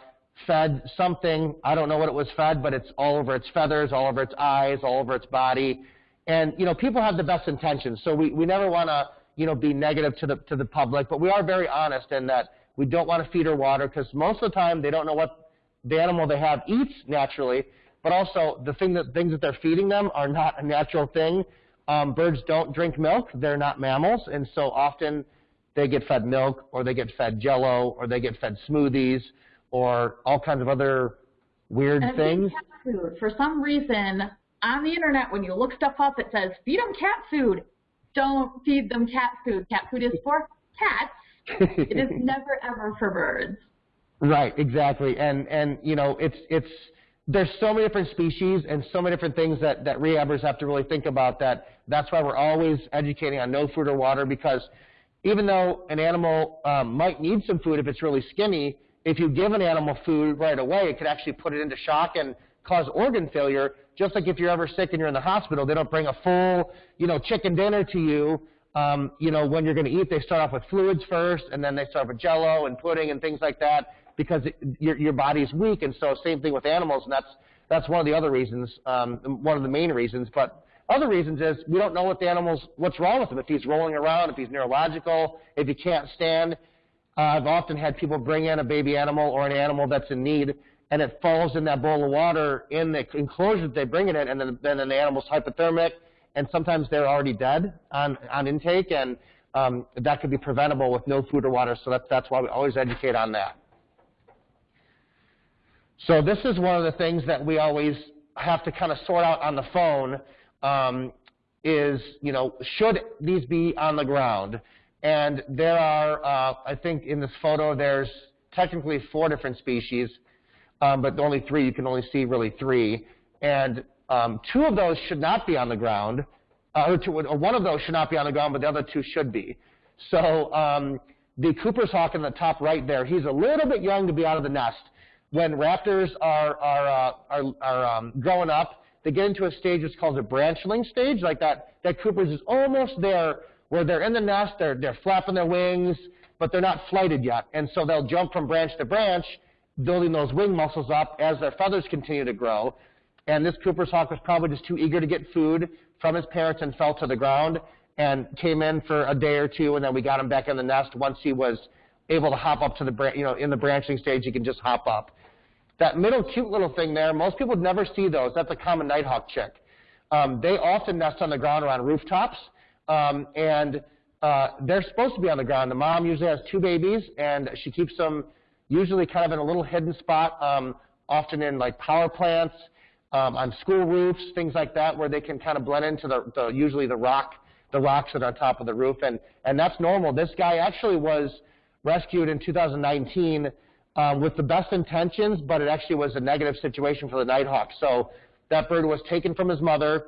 fed something. I don't know what it was fed, but it's all over its feathers, all over its eyes, all over its body. And you know, people have the best intentions, so we, we never want to you know be negative to the to the public, but we are very honest in that we don't want to feed her water because most of the time they don't know what the animal they have eats naturally, but also the thing that things that they're feeding them are not a natural thing. Um, birds don't drink milk. They're not mammals, and so often they get fed milk, or they get fed jello, or they get fed smoothies, or all kinds of other weird and things. Food. For some reason, on the internet, when you look stuff up, it says feed them cat food. Don't feed them cat food. Cat food is for cats. it is <laughs> never ever for birds. Right, exactly, and and you know it's it's there's so many different species and so many different things that, that rehabbers have to really think about that that's why we're always educating on no food or water because even though an animal um, might need some food if it's really skinny, if you give an animal food right away, it could actually put it into shock and cause organ failure. Just like if you're ever sick and you're in the hospital, they don't bring a full, you know, chicken dinner to you. Um, you know, when you're going to eat, they start off with fluids first, and then they start with Jello and pudding and things like that because it, your, your body's weak. And so same thing with animals, and that's, that's one of the other reasons, um, one of the main reasons. But other reasons is we don't know what the animal's, what's wrong with him, if he's rolling around, if he's neurological, if he can't stand. Uh, I've often had people bring in a baby animal or an animal that's in need, and it falls in that bowl of water in the enclosure that they bring it in, and then, then the animal's hypothermic, and sometimes they're already dead on, on intake, and um, that could be preventable with no food or water, so that's why we always educate on that. So this is one of the things that we always have to kind of sort out on the phone um, is, you know, should these be on the ground? And there are, uh, I think in this photo, there's technically four different species, um, but only three. You can only see really three. And um, two of those should not be on the ground, uh, or, two, or, one of those should not be on the ground, but the other two should be. So um, the Cooper's hawk in the top right there, he's a little bit young to be out of the nest when raptors are, are, uh, are, are um, growing up, they get into a stage that's called a branchling stage, like that, that Cooper's is almost there where they're in the nest, they're, they're flapping their wings, but they're not flighted yet. And so they'll jump from branch to branch, building those wing muscles up as their feathers continue to grow. And this Cooper's hawk was probably just too eager to get food from his parents and fell to the ground and came in for a day or two, and then we got him back in the nest once he was able to hop up to the, you know, in the branchling stage, he can just hop up. That middle cute little thing there, most people would never see those. That's a common nighthawk chick. Um, they often nest on the ground or on rooftops, um, and uh, they're supposed to be on the ground. The mom usually has two babies, and she keeps them usually kind of in a little hidden spot, um, often in like power plants, um, on school roofs, things like that, where they can kind of blend into the, the usually the rock, the rocks that are on top of the roof, and and that's normal. This guy actually was rescued in 2019 um, with the best intentions, but it actually was a negative situation for the Nighthawk. So that bird was taken from his mother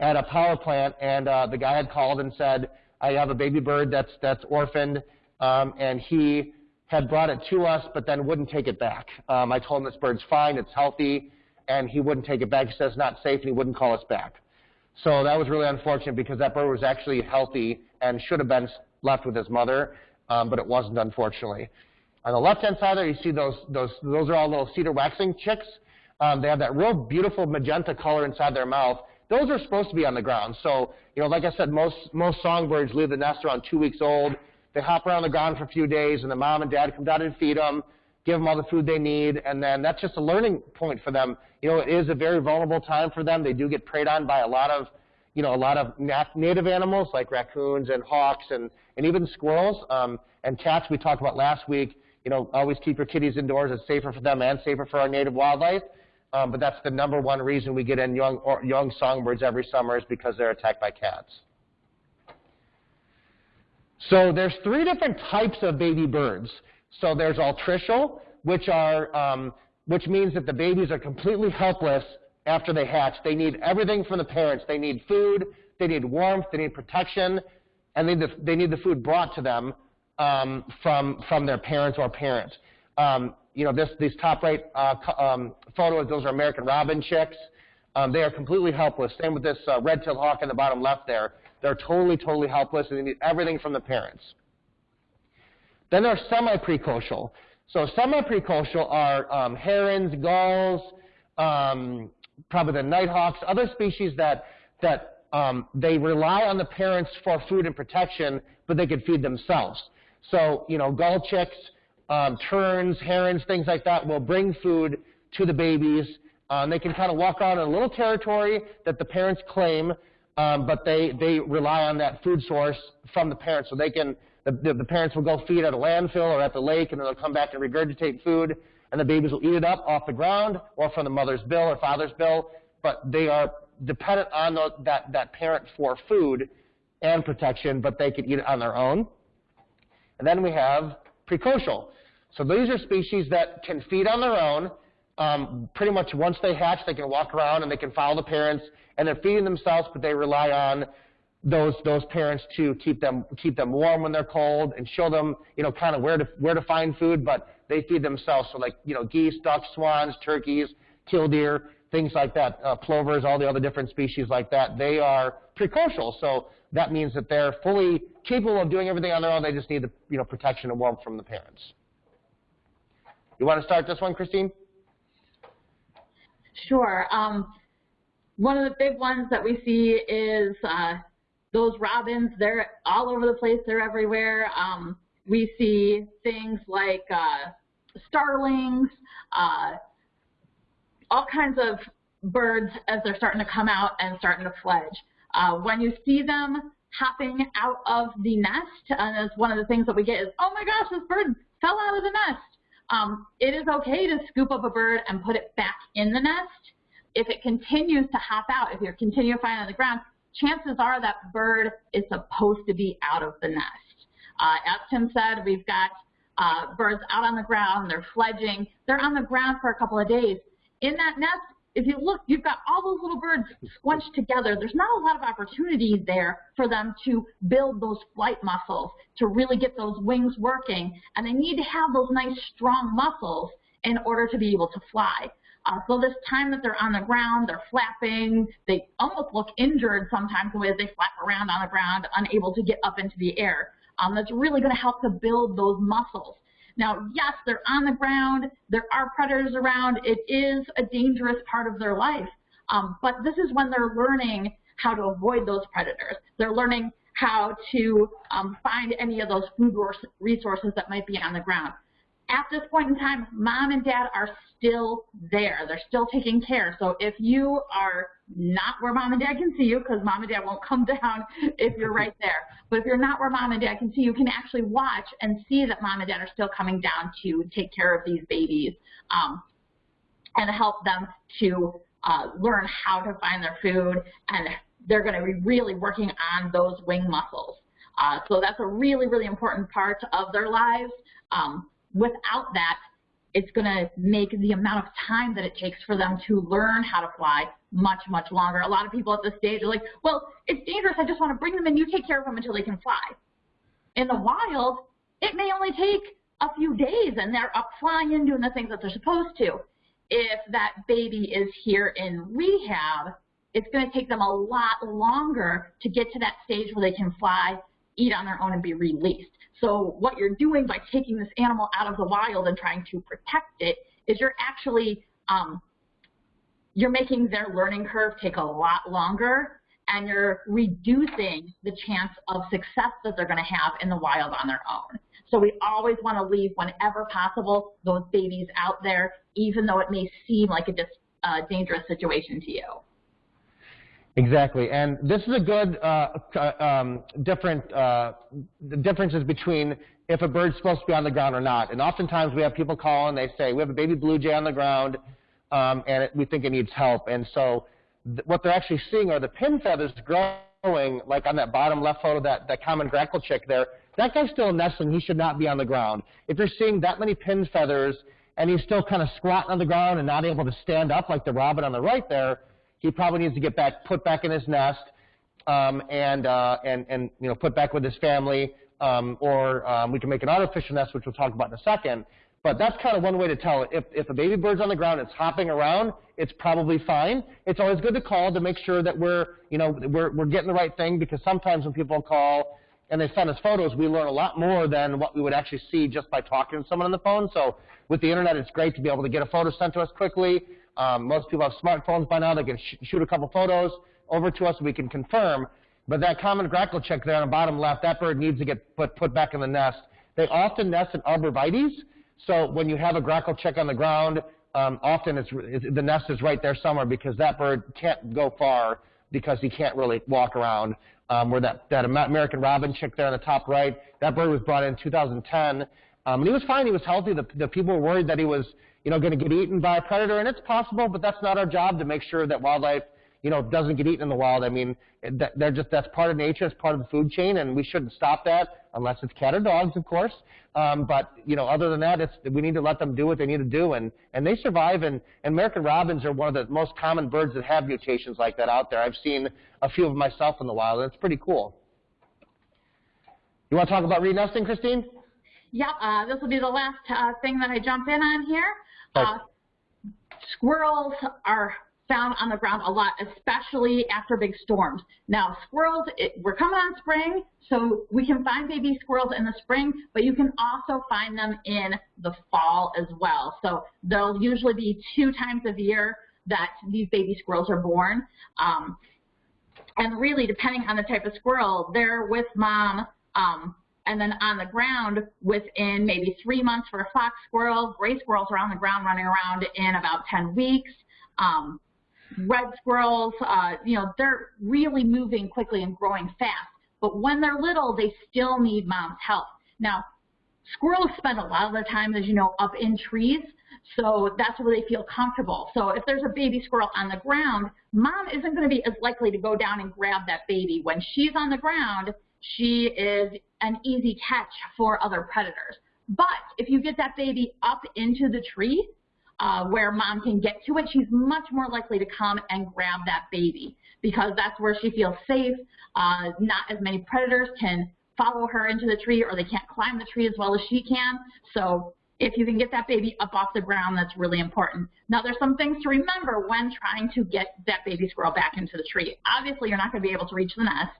at a power plant, and uh, the guy had called and said, I have a baby bird that's, that's orphaned, um, and he had brought it to us, but then wouldn't take it back. Um, I told him this bird's fine, it's healthy, and he wouldn't take it back. He says it's not safe, and he wouldn't call us back. So that was really unfortunate because that bird was actually healthy and should have been left with his mother, um, but it wasn't, unfortunately. On the left-hand side there, you see those, those, those are all little cedar waxwing chicks. Um, they have that real beautiful magenta color inside their mouth. Those are supposed to be on the ground. So, you know, like I said, most, most songbirds leave the nest around two weeks old. They hop around the ground for a few days, and the mom and dad come down and feed them, give them all the food they need, and then that's just a learning point for them. You know, it is a very vulnerable time for them. They do get preyed on by a lot of, you know, a lot of nat- native animals like raccoons and hawks and, and even squirrels um, and cats we talked about last week. You know, always keep your kitties indoors. It's safer for them and safer for our native wildlife. Um, but that's the number one reason we get in young, or young songbirds every summer is because they're attacked by cats. So there's three different types of baby birds. So there's altricial, which are um, which means that the babies are completely helpless after they hatch. They need everything from the parents. They need food, they need warmth, they need protection, and they need the, they need the food brought to them um, from from their parents or parents. Um, you know, this these top right uh, um, photos, those are American robin chicks. Um, they are completely helpless. Same with this uh, red-tailed hawk in the bottom left there. They're totally, totally helpless, and they need everything from the parents. Then there there's semi-precocial. So semi-precocial are um, herons, gulls, um, probably the nighthawks, other species that that um, they rely on the parents for food and protection, but they can feed themselves. So you know, gull chicks, um, terns, herons, things like that will bring food to the babies. Um, they can kind of walk in a little territory that the parents claim, um, but they, they rely on that food source from the parents. So they can, the, the, the, parents will go feed at a landfill or at the lake, and then they'll come back and regurgitate food, and the babies will eat it up off the ground or from the mother's bill or father's bill. But they are dependent on the, that, that parent for food and protection, but they can eat it on their own. And then we have precocial. So these are species that can feed on their own. Um, pretty much once they hatch, they can walk around and they can follow the parents and they're feeding themselves, but they rely on those those parents to keep them keep them warm when they're cold and show them you know kind of where to where to find food. But they feed themselves. So like you know geese, ducks, swans, turkeys, killdeer, things like that, uh, plovers, all the other different species like that. They are precocial. So that means that they're fully capable of doing everything on their own. They just need the you know protection and warmth from the parents. You want to start this one, Christine? Sure. Um, one of the big ones that we see is uh, those robins. They're all over the place. They're everywhere. Um, we see things like uh, starlings, uh, all kinds of birds as they're starting to come out and starting to fledge. Uh, when you see them hopping out of the nest, and as one of the things that we get is, oh my gosh, this bird fell out of the nest. Um, it is okay to scoop up a bird and put it back in the nest if it continues to hop out, if you're continuing to find it on the ground, chances are that bird is supposed to be out of the nest. Uh, as Tim said, we've got uh, birds out on the ground, they're fledging, they're on the ground for a couple of days. In that nest, if you look, you've got all those little birds squunched together. There's not a lot of opportunity there for them to build those flight muscles, to really get those wings working. And they need to have those nice strong muscles in order to be able to fly. Uh, so this time that they're on the ground, they're flapping, they almost look injured sometimes the way they flap around on the ground, unable to get up into the air. Um, that's really going to help to build those muscles. Now, yes, they're on the ground, there are predators around, it is a dangerous part of their life, um, but this is when they're learning how to avoid those predators. They're learning how to um, find any of those food resources that might be on the ground at this point in time, mom and dad are still there. They're still taking care. So if you are not where mom and dad can see you, because mom and dad won't <laughs> come down if you're right there, but if you're not where mom and dad can see you, can actually watch and see that mom and dad are still coming down to take care of these babies um, and help them to uh, learn how to find their food, and they're going to be really working on those wing muscles. Uh, so that's a really, really important part of their lives. Um, without that, it's going to make the amount of time that it takes for them to learn how to fly much, much longer. A lot of people at this stage are like, well, it's dangerous. I just want to bring them in. You take care of them until they can fly. In the wild, it may only take a few days and they're up flying and doing the things that they're supposed to. If that baby is here in rehab, it's going to take them a lot longer to get to that stage where they can fly, eat on their own, and be released. So what you're doing by taking this animal out of the wild and trying to protect it is you're actually um, you're making their learning curve take a lot longer and you're reducing the chance of success that they're going to have in the wild on their own. So we always want to leave, whenever possible, those babies out there, even though it may seem like a just, uh, dangerous situation to you. Exactly, and this is a good uh, um, different uh, differences between if a bird's supposed to be on the ground or not. And oftentimes we have people call and they say we have a baby blue jay on the ground um, and it, we think it needs help. And so what they're actually seeing are the pin feathers growing, like on that bottom left photo, that that common grackle chick there. That guy's still nestling. He should not be on the ground. If you're seeing that many pin feathers and he's still kind of squatting on the ground and not able to stand up like the robin on the right there he probably needs to get back, put back in his nest, um, and, uh, and, and, you know, put back with his family, um, or um, we can make an artificial nest, which we'll talk about in a second. But that's kind of one way to tell it. If, if a baby bird's on the ground, it's hopping around, it's probably fine. It's always good to call to make sure that we're, you know, we're, we're getting the right thing because sometimes when people call and they send us photos, we learn a lot more than what we would actually see just by talking to someone on the phone. So with the internet, it's great to be able to get a photo sent to us quickly. Um, most people have smartphones by now. They can sh shoot a couple photos over to us. We can confirm. But that common grackle chick there on the bottom left, that bird needs to get put, put back in the nest. They often nest in arborvitaes. So when you have a grackle chick on the ground, um, often it's, it's, the nest is right there somewhere because that bird can't go far because he can't really walk around. Um, where that, that American robin chick there on the top right, that bird was brought in 2010. Um, and he was fine. He was healthy. The, the people were worried that he was you know, going to get eaten by a predator, and it's possible, but that's not our job to make sure that wildlife, you know, doesn't get eaten in the wild. I mean, they're just that's part of nature, it's part of the food chain, and we shouldn't stop that unless it's cat or dogs, of course. Um, but you know, other than that, it's we need to let them do what they need to do, and and they survive. And, and American robins are one of the most common birds that have mutations like that out there. I've seen a few of them myself in the wild, and it's pretty cool. You want to talk about re-nesting, Christine? Yep, uh, this will be the last uh, thing that I jump in on here. Uh, squirrels are found on the ground a lot, especially after big storms. Now, squirrels, it, we're coming on spring, so we can find baby squirrels in the spring, but you can also find them in the fall as well. So there'll usually be two times a year that these baby squirrels are born. Um, and really, depending on the type of squirrel, they're with mom um, and then on the ground within maybe three months for a fox squirrel. Gray squirrels are on the ground running around in about 10 weeks. Um, red squirrels, uh, you know, they're really moving quickly and growing fast. But when they're little, they still need mom's help. Now, squirrels spend a lot of their time, as you know, up in trees. So that's where they feel comfortable. So if there's a baby squirrel on the ground, mom isn't going to be as likely to go down and grab that baby. When she's on the ground, she is an easy catch for other predators. But if you get that baby up into the tree uh, where mom can get to it, she's much more likely to come and grab that baby because that's where she feels safe. Uh, not as many predators can follow her into the tree or they can't climb the tree as well as she can. So if you can get that baby up off the ground, that's really important. Now, there's some things to remember when trying to get that baby squirrel back into the tree. Obviously, you're not going to be able to reach the nest.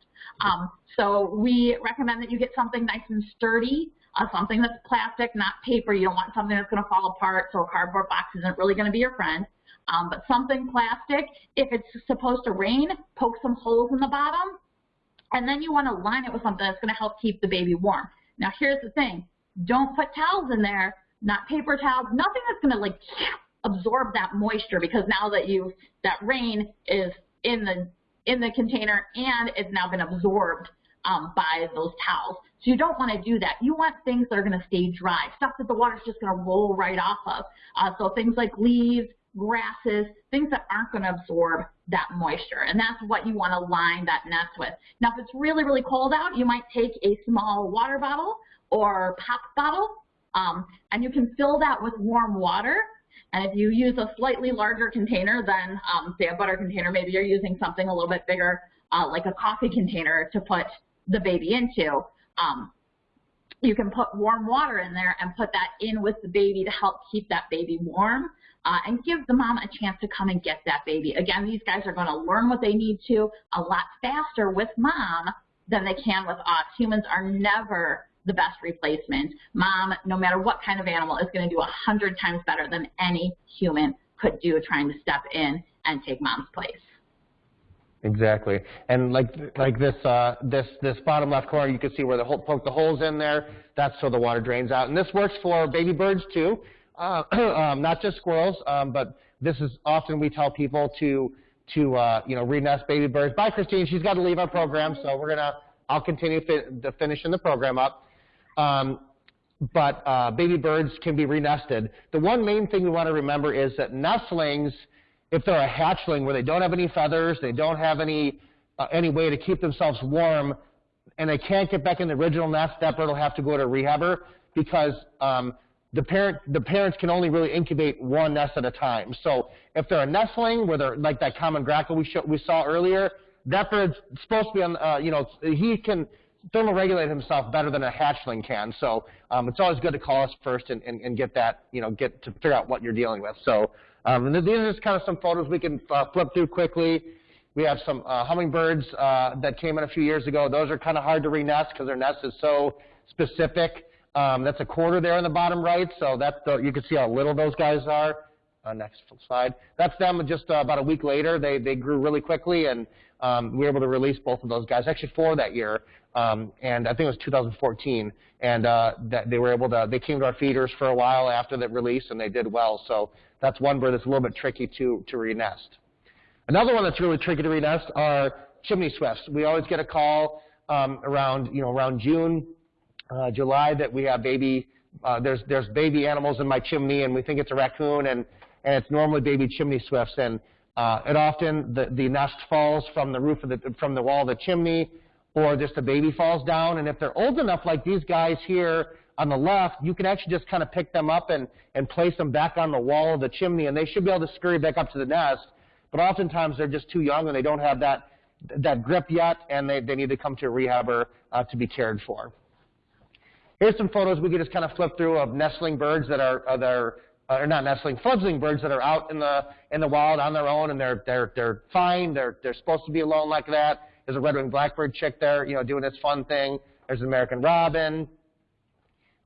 Um, so we recommend that you get something nice and sturdy, uh, something that's plastic, not paper. You don't want something that's going to fall apart, so a cardboard box isn't really going to be your friend. Um, but something plastic. If it's supposed to rain, poke some holes in the bottom, and then you want to line it with something that's going to help keep the baby warm. Now, here's the thing. Don't put towels in there, not paper towels, nothing that's going to like absorb that moisture because now that you that rain is in the in the container and it's now been absorbed um, by those towels. So you don't want to do that. You want things that are going to stay dry, stuff that the water's just going to roll right off of. Uh, so things like leaves, grasses, things that aren't going to absorb that moisture. And that's what you want to line that nest with. Now, if it's really, really cold out, you might take a small water bottle or pop bottle, um, and you can fill that with warm water and if you use a slightly larger container than, um, say, a butter container, maybe you're using something a little bit bigger, uh, like a coffee container to put the baby into, um, you can put warm water in there and put that in with the baby to help keep that baby warm uh, and give the mom a chance to come and get that baby. Again, these guys are going to learn what they need to a lot faster with mom than they can with us. Humans are never the best replacement. Mom, no matter what kind of animal, is going to do a hundred times better than any human could do trying to step in and take mom's place. Exactly. And like like this uh, this this bottom left corner, you can see where the hole, poke the holes in there. That's so the water drains out. And this works for baby birds too, uh, <clears throat> um, not just squirrels. Um, but this is often we tell people to to uh, you know re-nest baby birds. Bye, Christine. She's got to leave our program, so we're gonna I'll continue fi- the finishing the program up. Um, but uh, baby birds can be re-nested. The one main thing we want to remember is that nestlings if they're a hatchling where they don't have any feathers, they don't have any uh, any way to keep themselves warm, and they can't get back in the original nest, that bird will have to go to a rehabber because um, the parent the parents can only really incubate one nest at a time. So if they're a nestling, where they're like that common grackle we we saw earlier, that bird's supposed to be on uh, you know he can thermoregulate himself better than a hatchling can. So um, it's always good to call us first and, and, and get that you know get to figure out what you're dealing with. So. Um, and these are just kind of some photos we can uh, flip through quickly. We have some uh, hummingbirds uh, that came in a few years ago. Those are kind of hard to re-nest because their nest is so specific. Um, that's a quarter there in the bottom right, so that's the, you can see how little those guys are. Uh, next slide. That's them just uh, about a week later. They, they grew really quickly, and um, we were able to release both of those guys, actually four that year, um, and I think it was 2014. And uh, that they were able to, they came to our feeders for a while after that release, and they did well. So that's one bird that's a little bit tricky to, to re-nest. Another one that's really tricky to re-nest are chimney swifts. We always get a call um, around, you know, around June, uh, July that we have baby, uh, there's, there's baby animals in my chimney and we think it's a raccoon and, and it's normally baby chimney swifts. And uh, it often, the, the nest falls from the roof of the, from the wall of the chimney or just a baby falls down. And if they're old enough like these guys here, on the left, you can actually just kind of pick them up and, and place them back on the wall of the chimney, and they should be able to scurry back up to the nest. But oftentimes they're just too young and they don't have that, that grip yet, and they, they need to come to a rehabber uh, to be cared for. Here's some photos we could just kind of flip through of nestling birds that are, uh, are uh, or not nestling, fledgling birds that are out in the in the wild on their own, and they're they're they're fine. They're they're supposed to be alone like that. There's a red-winged blackbird chick there, you know, doing its fun thing. There's an American robin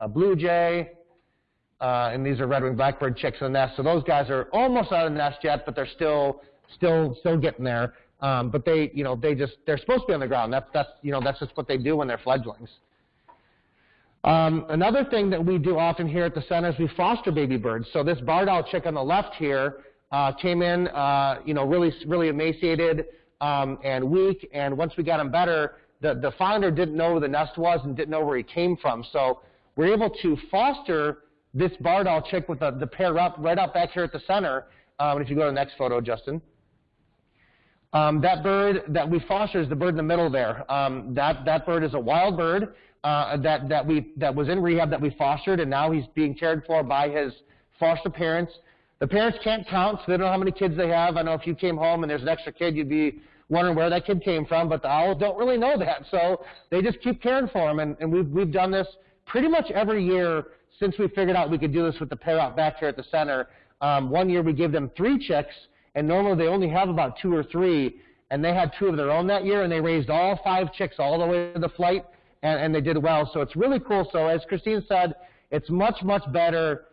a blue jay, uh, and these are red-winged blackbird chicks in the nest. So those guys are almost out of the nest yet, but they're still still still getting there. Um, but they, you know, they just they're supposed to be on the ground. That's that's you know that's just what they do when they're fledglings. Um, another thing that we do often here at the center is we foster baby birds. So this barred owl chick on the left here uh, came in, uh, you know, really really emaciated um, and weak. And once we got him better, the the founder didn't know where the nest was and didn't know where he came from. So we're able to foster this barred owl chick with the, the pair up right up back here at the center. Um, if you go to the next photo, Justin. Um, that bird that we foster is the bird in the middle there. Um, that, that bird is a wild bird uh, that, that, we, that was in rehab that we fostered, and now he's being cared for by his foster parents. The parents can't count, so they don't know how many kids they have. I know if you came home and there's an extra kid, you'd be wondering where that kid came from, but the owls don't really know that, so they just keep caring for them. And, and we've, we've done this pretty much every year since we figured out we could do this with the pair out back here at the center. Um, one year we gave them three chicks, and normally they only have about two or three, and they had two of their own that year, and they raised all five chicks all the way to the flight, and, and they did well. So it's really cool. So as Christine said, it's much, much better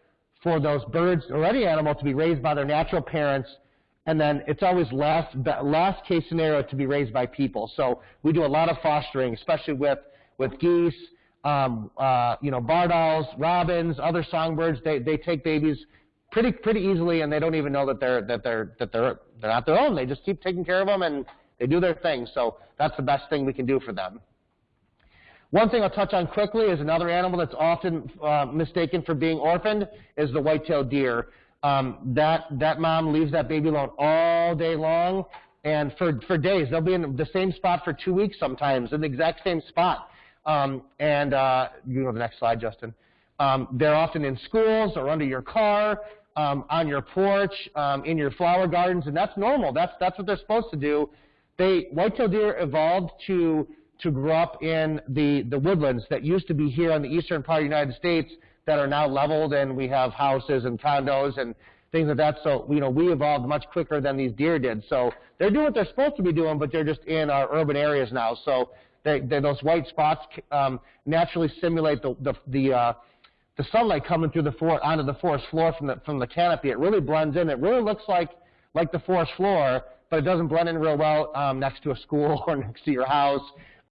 for those birds or any animal to be raised by their natural parents, and then it's always last, last case scenario to be raised by people. So we do a lot of fostering, especially with, with geese, um, uh, you know, barred owls, robins, other songbirds, they, they take babies pretty pretty easily, and they don't even know that they're that they're that they're they're not their own. They just keep taking care of them, and they do their thing. So that's the best thing we can do for them. One thing I'll touch on quickly is another animal that's often uh, mistaken for being orphaned is the white-tailed deer. Um, that that mom leaves that baby alone all day long, and for for days they'll be in the same spot for two weeks sometimes in the exact same spot. Um, and uh, you to the next slide, Justin. Um, they're often in schools or under your car, um, on your porch, um, in your flower gardens, and that's normal. That's that's what they're supposed to do. They white-tailed deer evolved to to grow up in the the woodlands that used to be here in the eastern part of the United States that are now leveled, and we have houses and condos and things like that. So you know we evolved much quicker than these deer did. So they're doing what they're supposed to be doing, but they're just in our urban areas now. So they, they, those white spots um, naturally simulate the, the, the, uh, the sunlight coming through the forest onto the forest floor from the, from the canopy. It really blends in. It really looks like like the forest floor, but it doesn't blend in real well um, next to a school <laughs> or next to your house.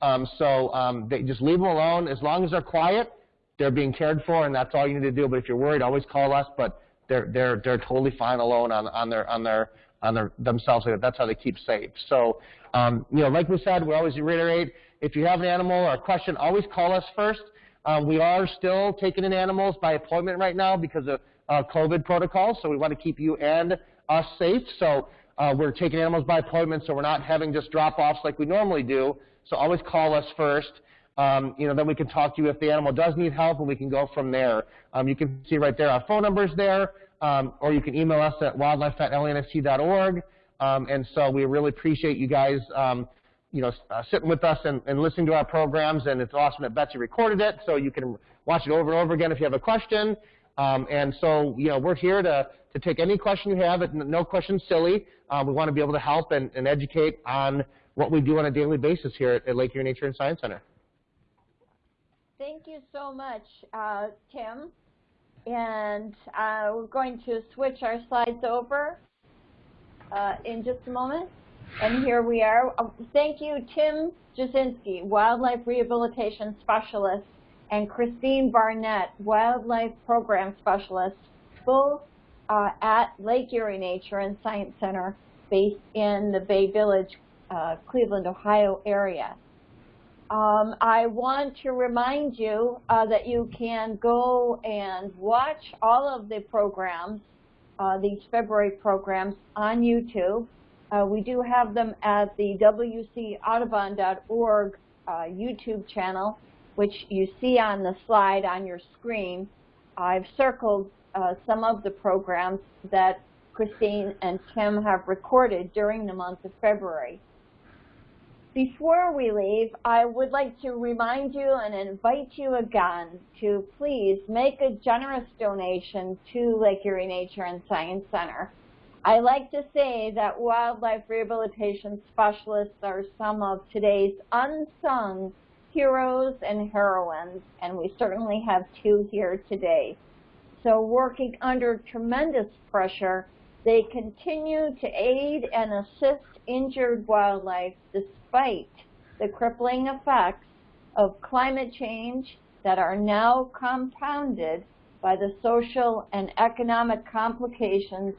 Um, so um, they just leave them alone. As long as they're quiet, they're being cared for, and that's all you need to do. But if you're worried, always call us. But they're they're they're totally fine alone on on their on their on their themselves. That's how they keep safe. So um, you know, like we said, we always reiterate: if you have an animal or a question, always call us first. Um, we are still taking in animals by appointment right now because of uh, COVID protocols, so we want to keep you and us safe. So uh, we're taking animals by appointment, so we're not having just drop-offs like we normally do. So always call us first. Um, you know, then we can talk to you if the animal does need help, and we can go from there. Um, you can see right there our phone numbers there, um, or you can email us at wildlife@lensc.org. Um, and so we really appreciate you guys, um, you know, uh, sitting with us and, and, listening to our programs. And it's awesome that Betsy recorded it, so you can watch it over and over again if you have a question. Um, and so, you know, we're here to, to take any question you have. No question silly. Uh, we want to be able to help and, and educate on what we do on a daily basis here at, at Lake Erie Nature and Science Center. Thank you so much, uh, Tim. And uh, we're going to switch our slides over uh, in just a moment. And here we are. Uh, thank you, Tim Jasinski, Wildlife Rehabilitation Specialist, and Christine Barnett, Wildlife Program Specialist, both uh, at Lake Erie Nature and Science Center based in the Bay Village, uh, Cleveland, Ohio area. Um, I want to remind you uh, that you can go and watch all of the programs, uh, these February programs, on YouTube. Uh, we do have them at the wcaudubon.org uh, YouTube channel, which you see on the slide on your screen. I've circled uh, some of the programs that Christine and Tim have recorded during the month of February. Before we leave, I would like to remind you and invite you again to please make a generous donation to Lake Erie Nature and Science Center. I like to say that wildlife rehabilitation specialists are some of today's unsung heroes and heroines, and we certainly have two here today. So working under tremendous pressure, they continue to aid and assist injured wildlife despite the crippling effects of climate change that are now compounded by the social and economic complications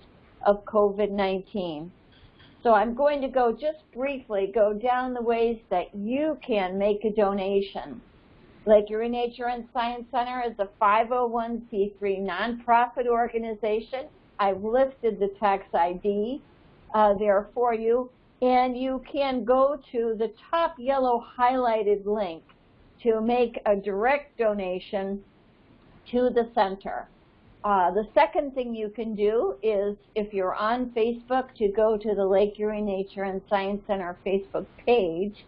of COVID-19. So I'm going to go just briefly go down the ways that you can make a donation. Lake Erie Nature and Science Center is a 501c3 nonprofit organization. I've listed the tax ID uh, there for you. And you can go to the top yellow highlighted link to make a direct donation to the center. Uh, the second thing you can do is, if you're on Facebook, to go to the Lake Erie Nature and Science Center Facebook page.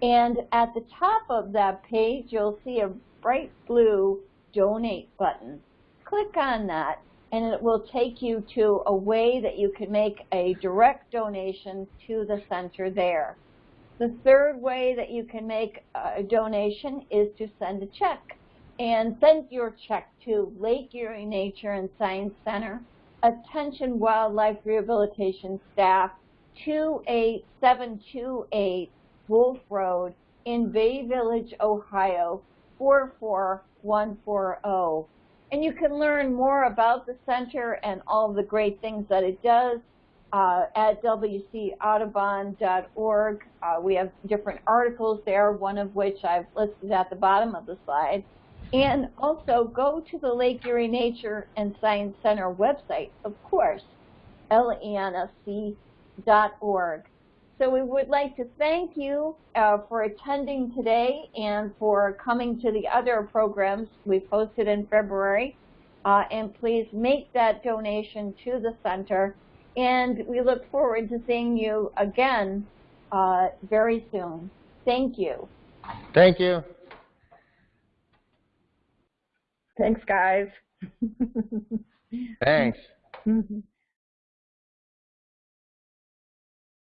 And at the top of that page, you'll see a bright blue donate button. Click on that and it will take you to a way that you can make a direct donation to the center there. The third way that you can make a donation is to send a check. And send your check to Lake Erie Nature and Science Center, Attention Wildlife Rehabilitation Staff, 28728 Wolf Road in Bay Village, Ohio, 44140. And you can learn more about the center and all the great things that it does uh, at wcaudubon.org. Uh, we have different articles there, one of which I've listed at the bottom of the slide. And also go to the Lake Erie Nature and Science Center website, of course, lensc.org. So we would like to thank you uh, for attending today and for coming to the other programs we posted in February. Uh, and please make that donation to the center. And we look forward to seeing you again uh, very soon. Thank you. Thank you. Thanks, guys. Thanks. <laughs>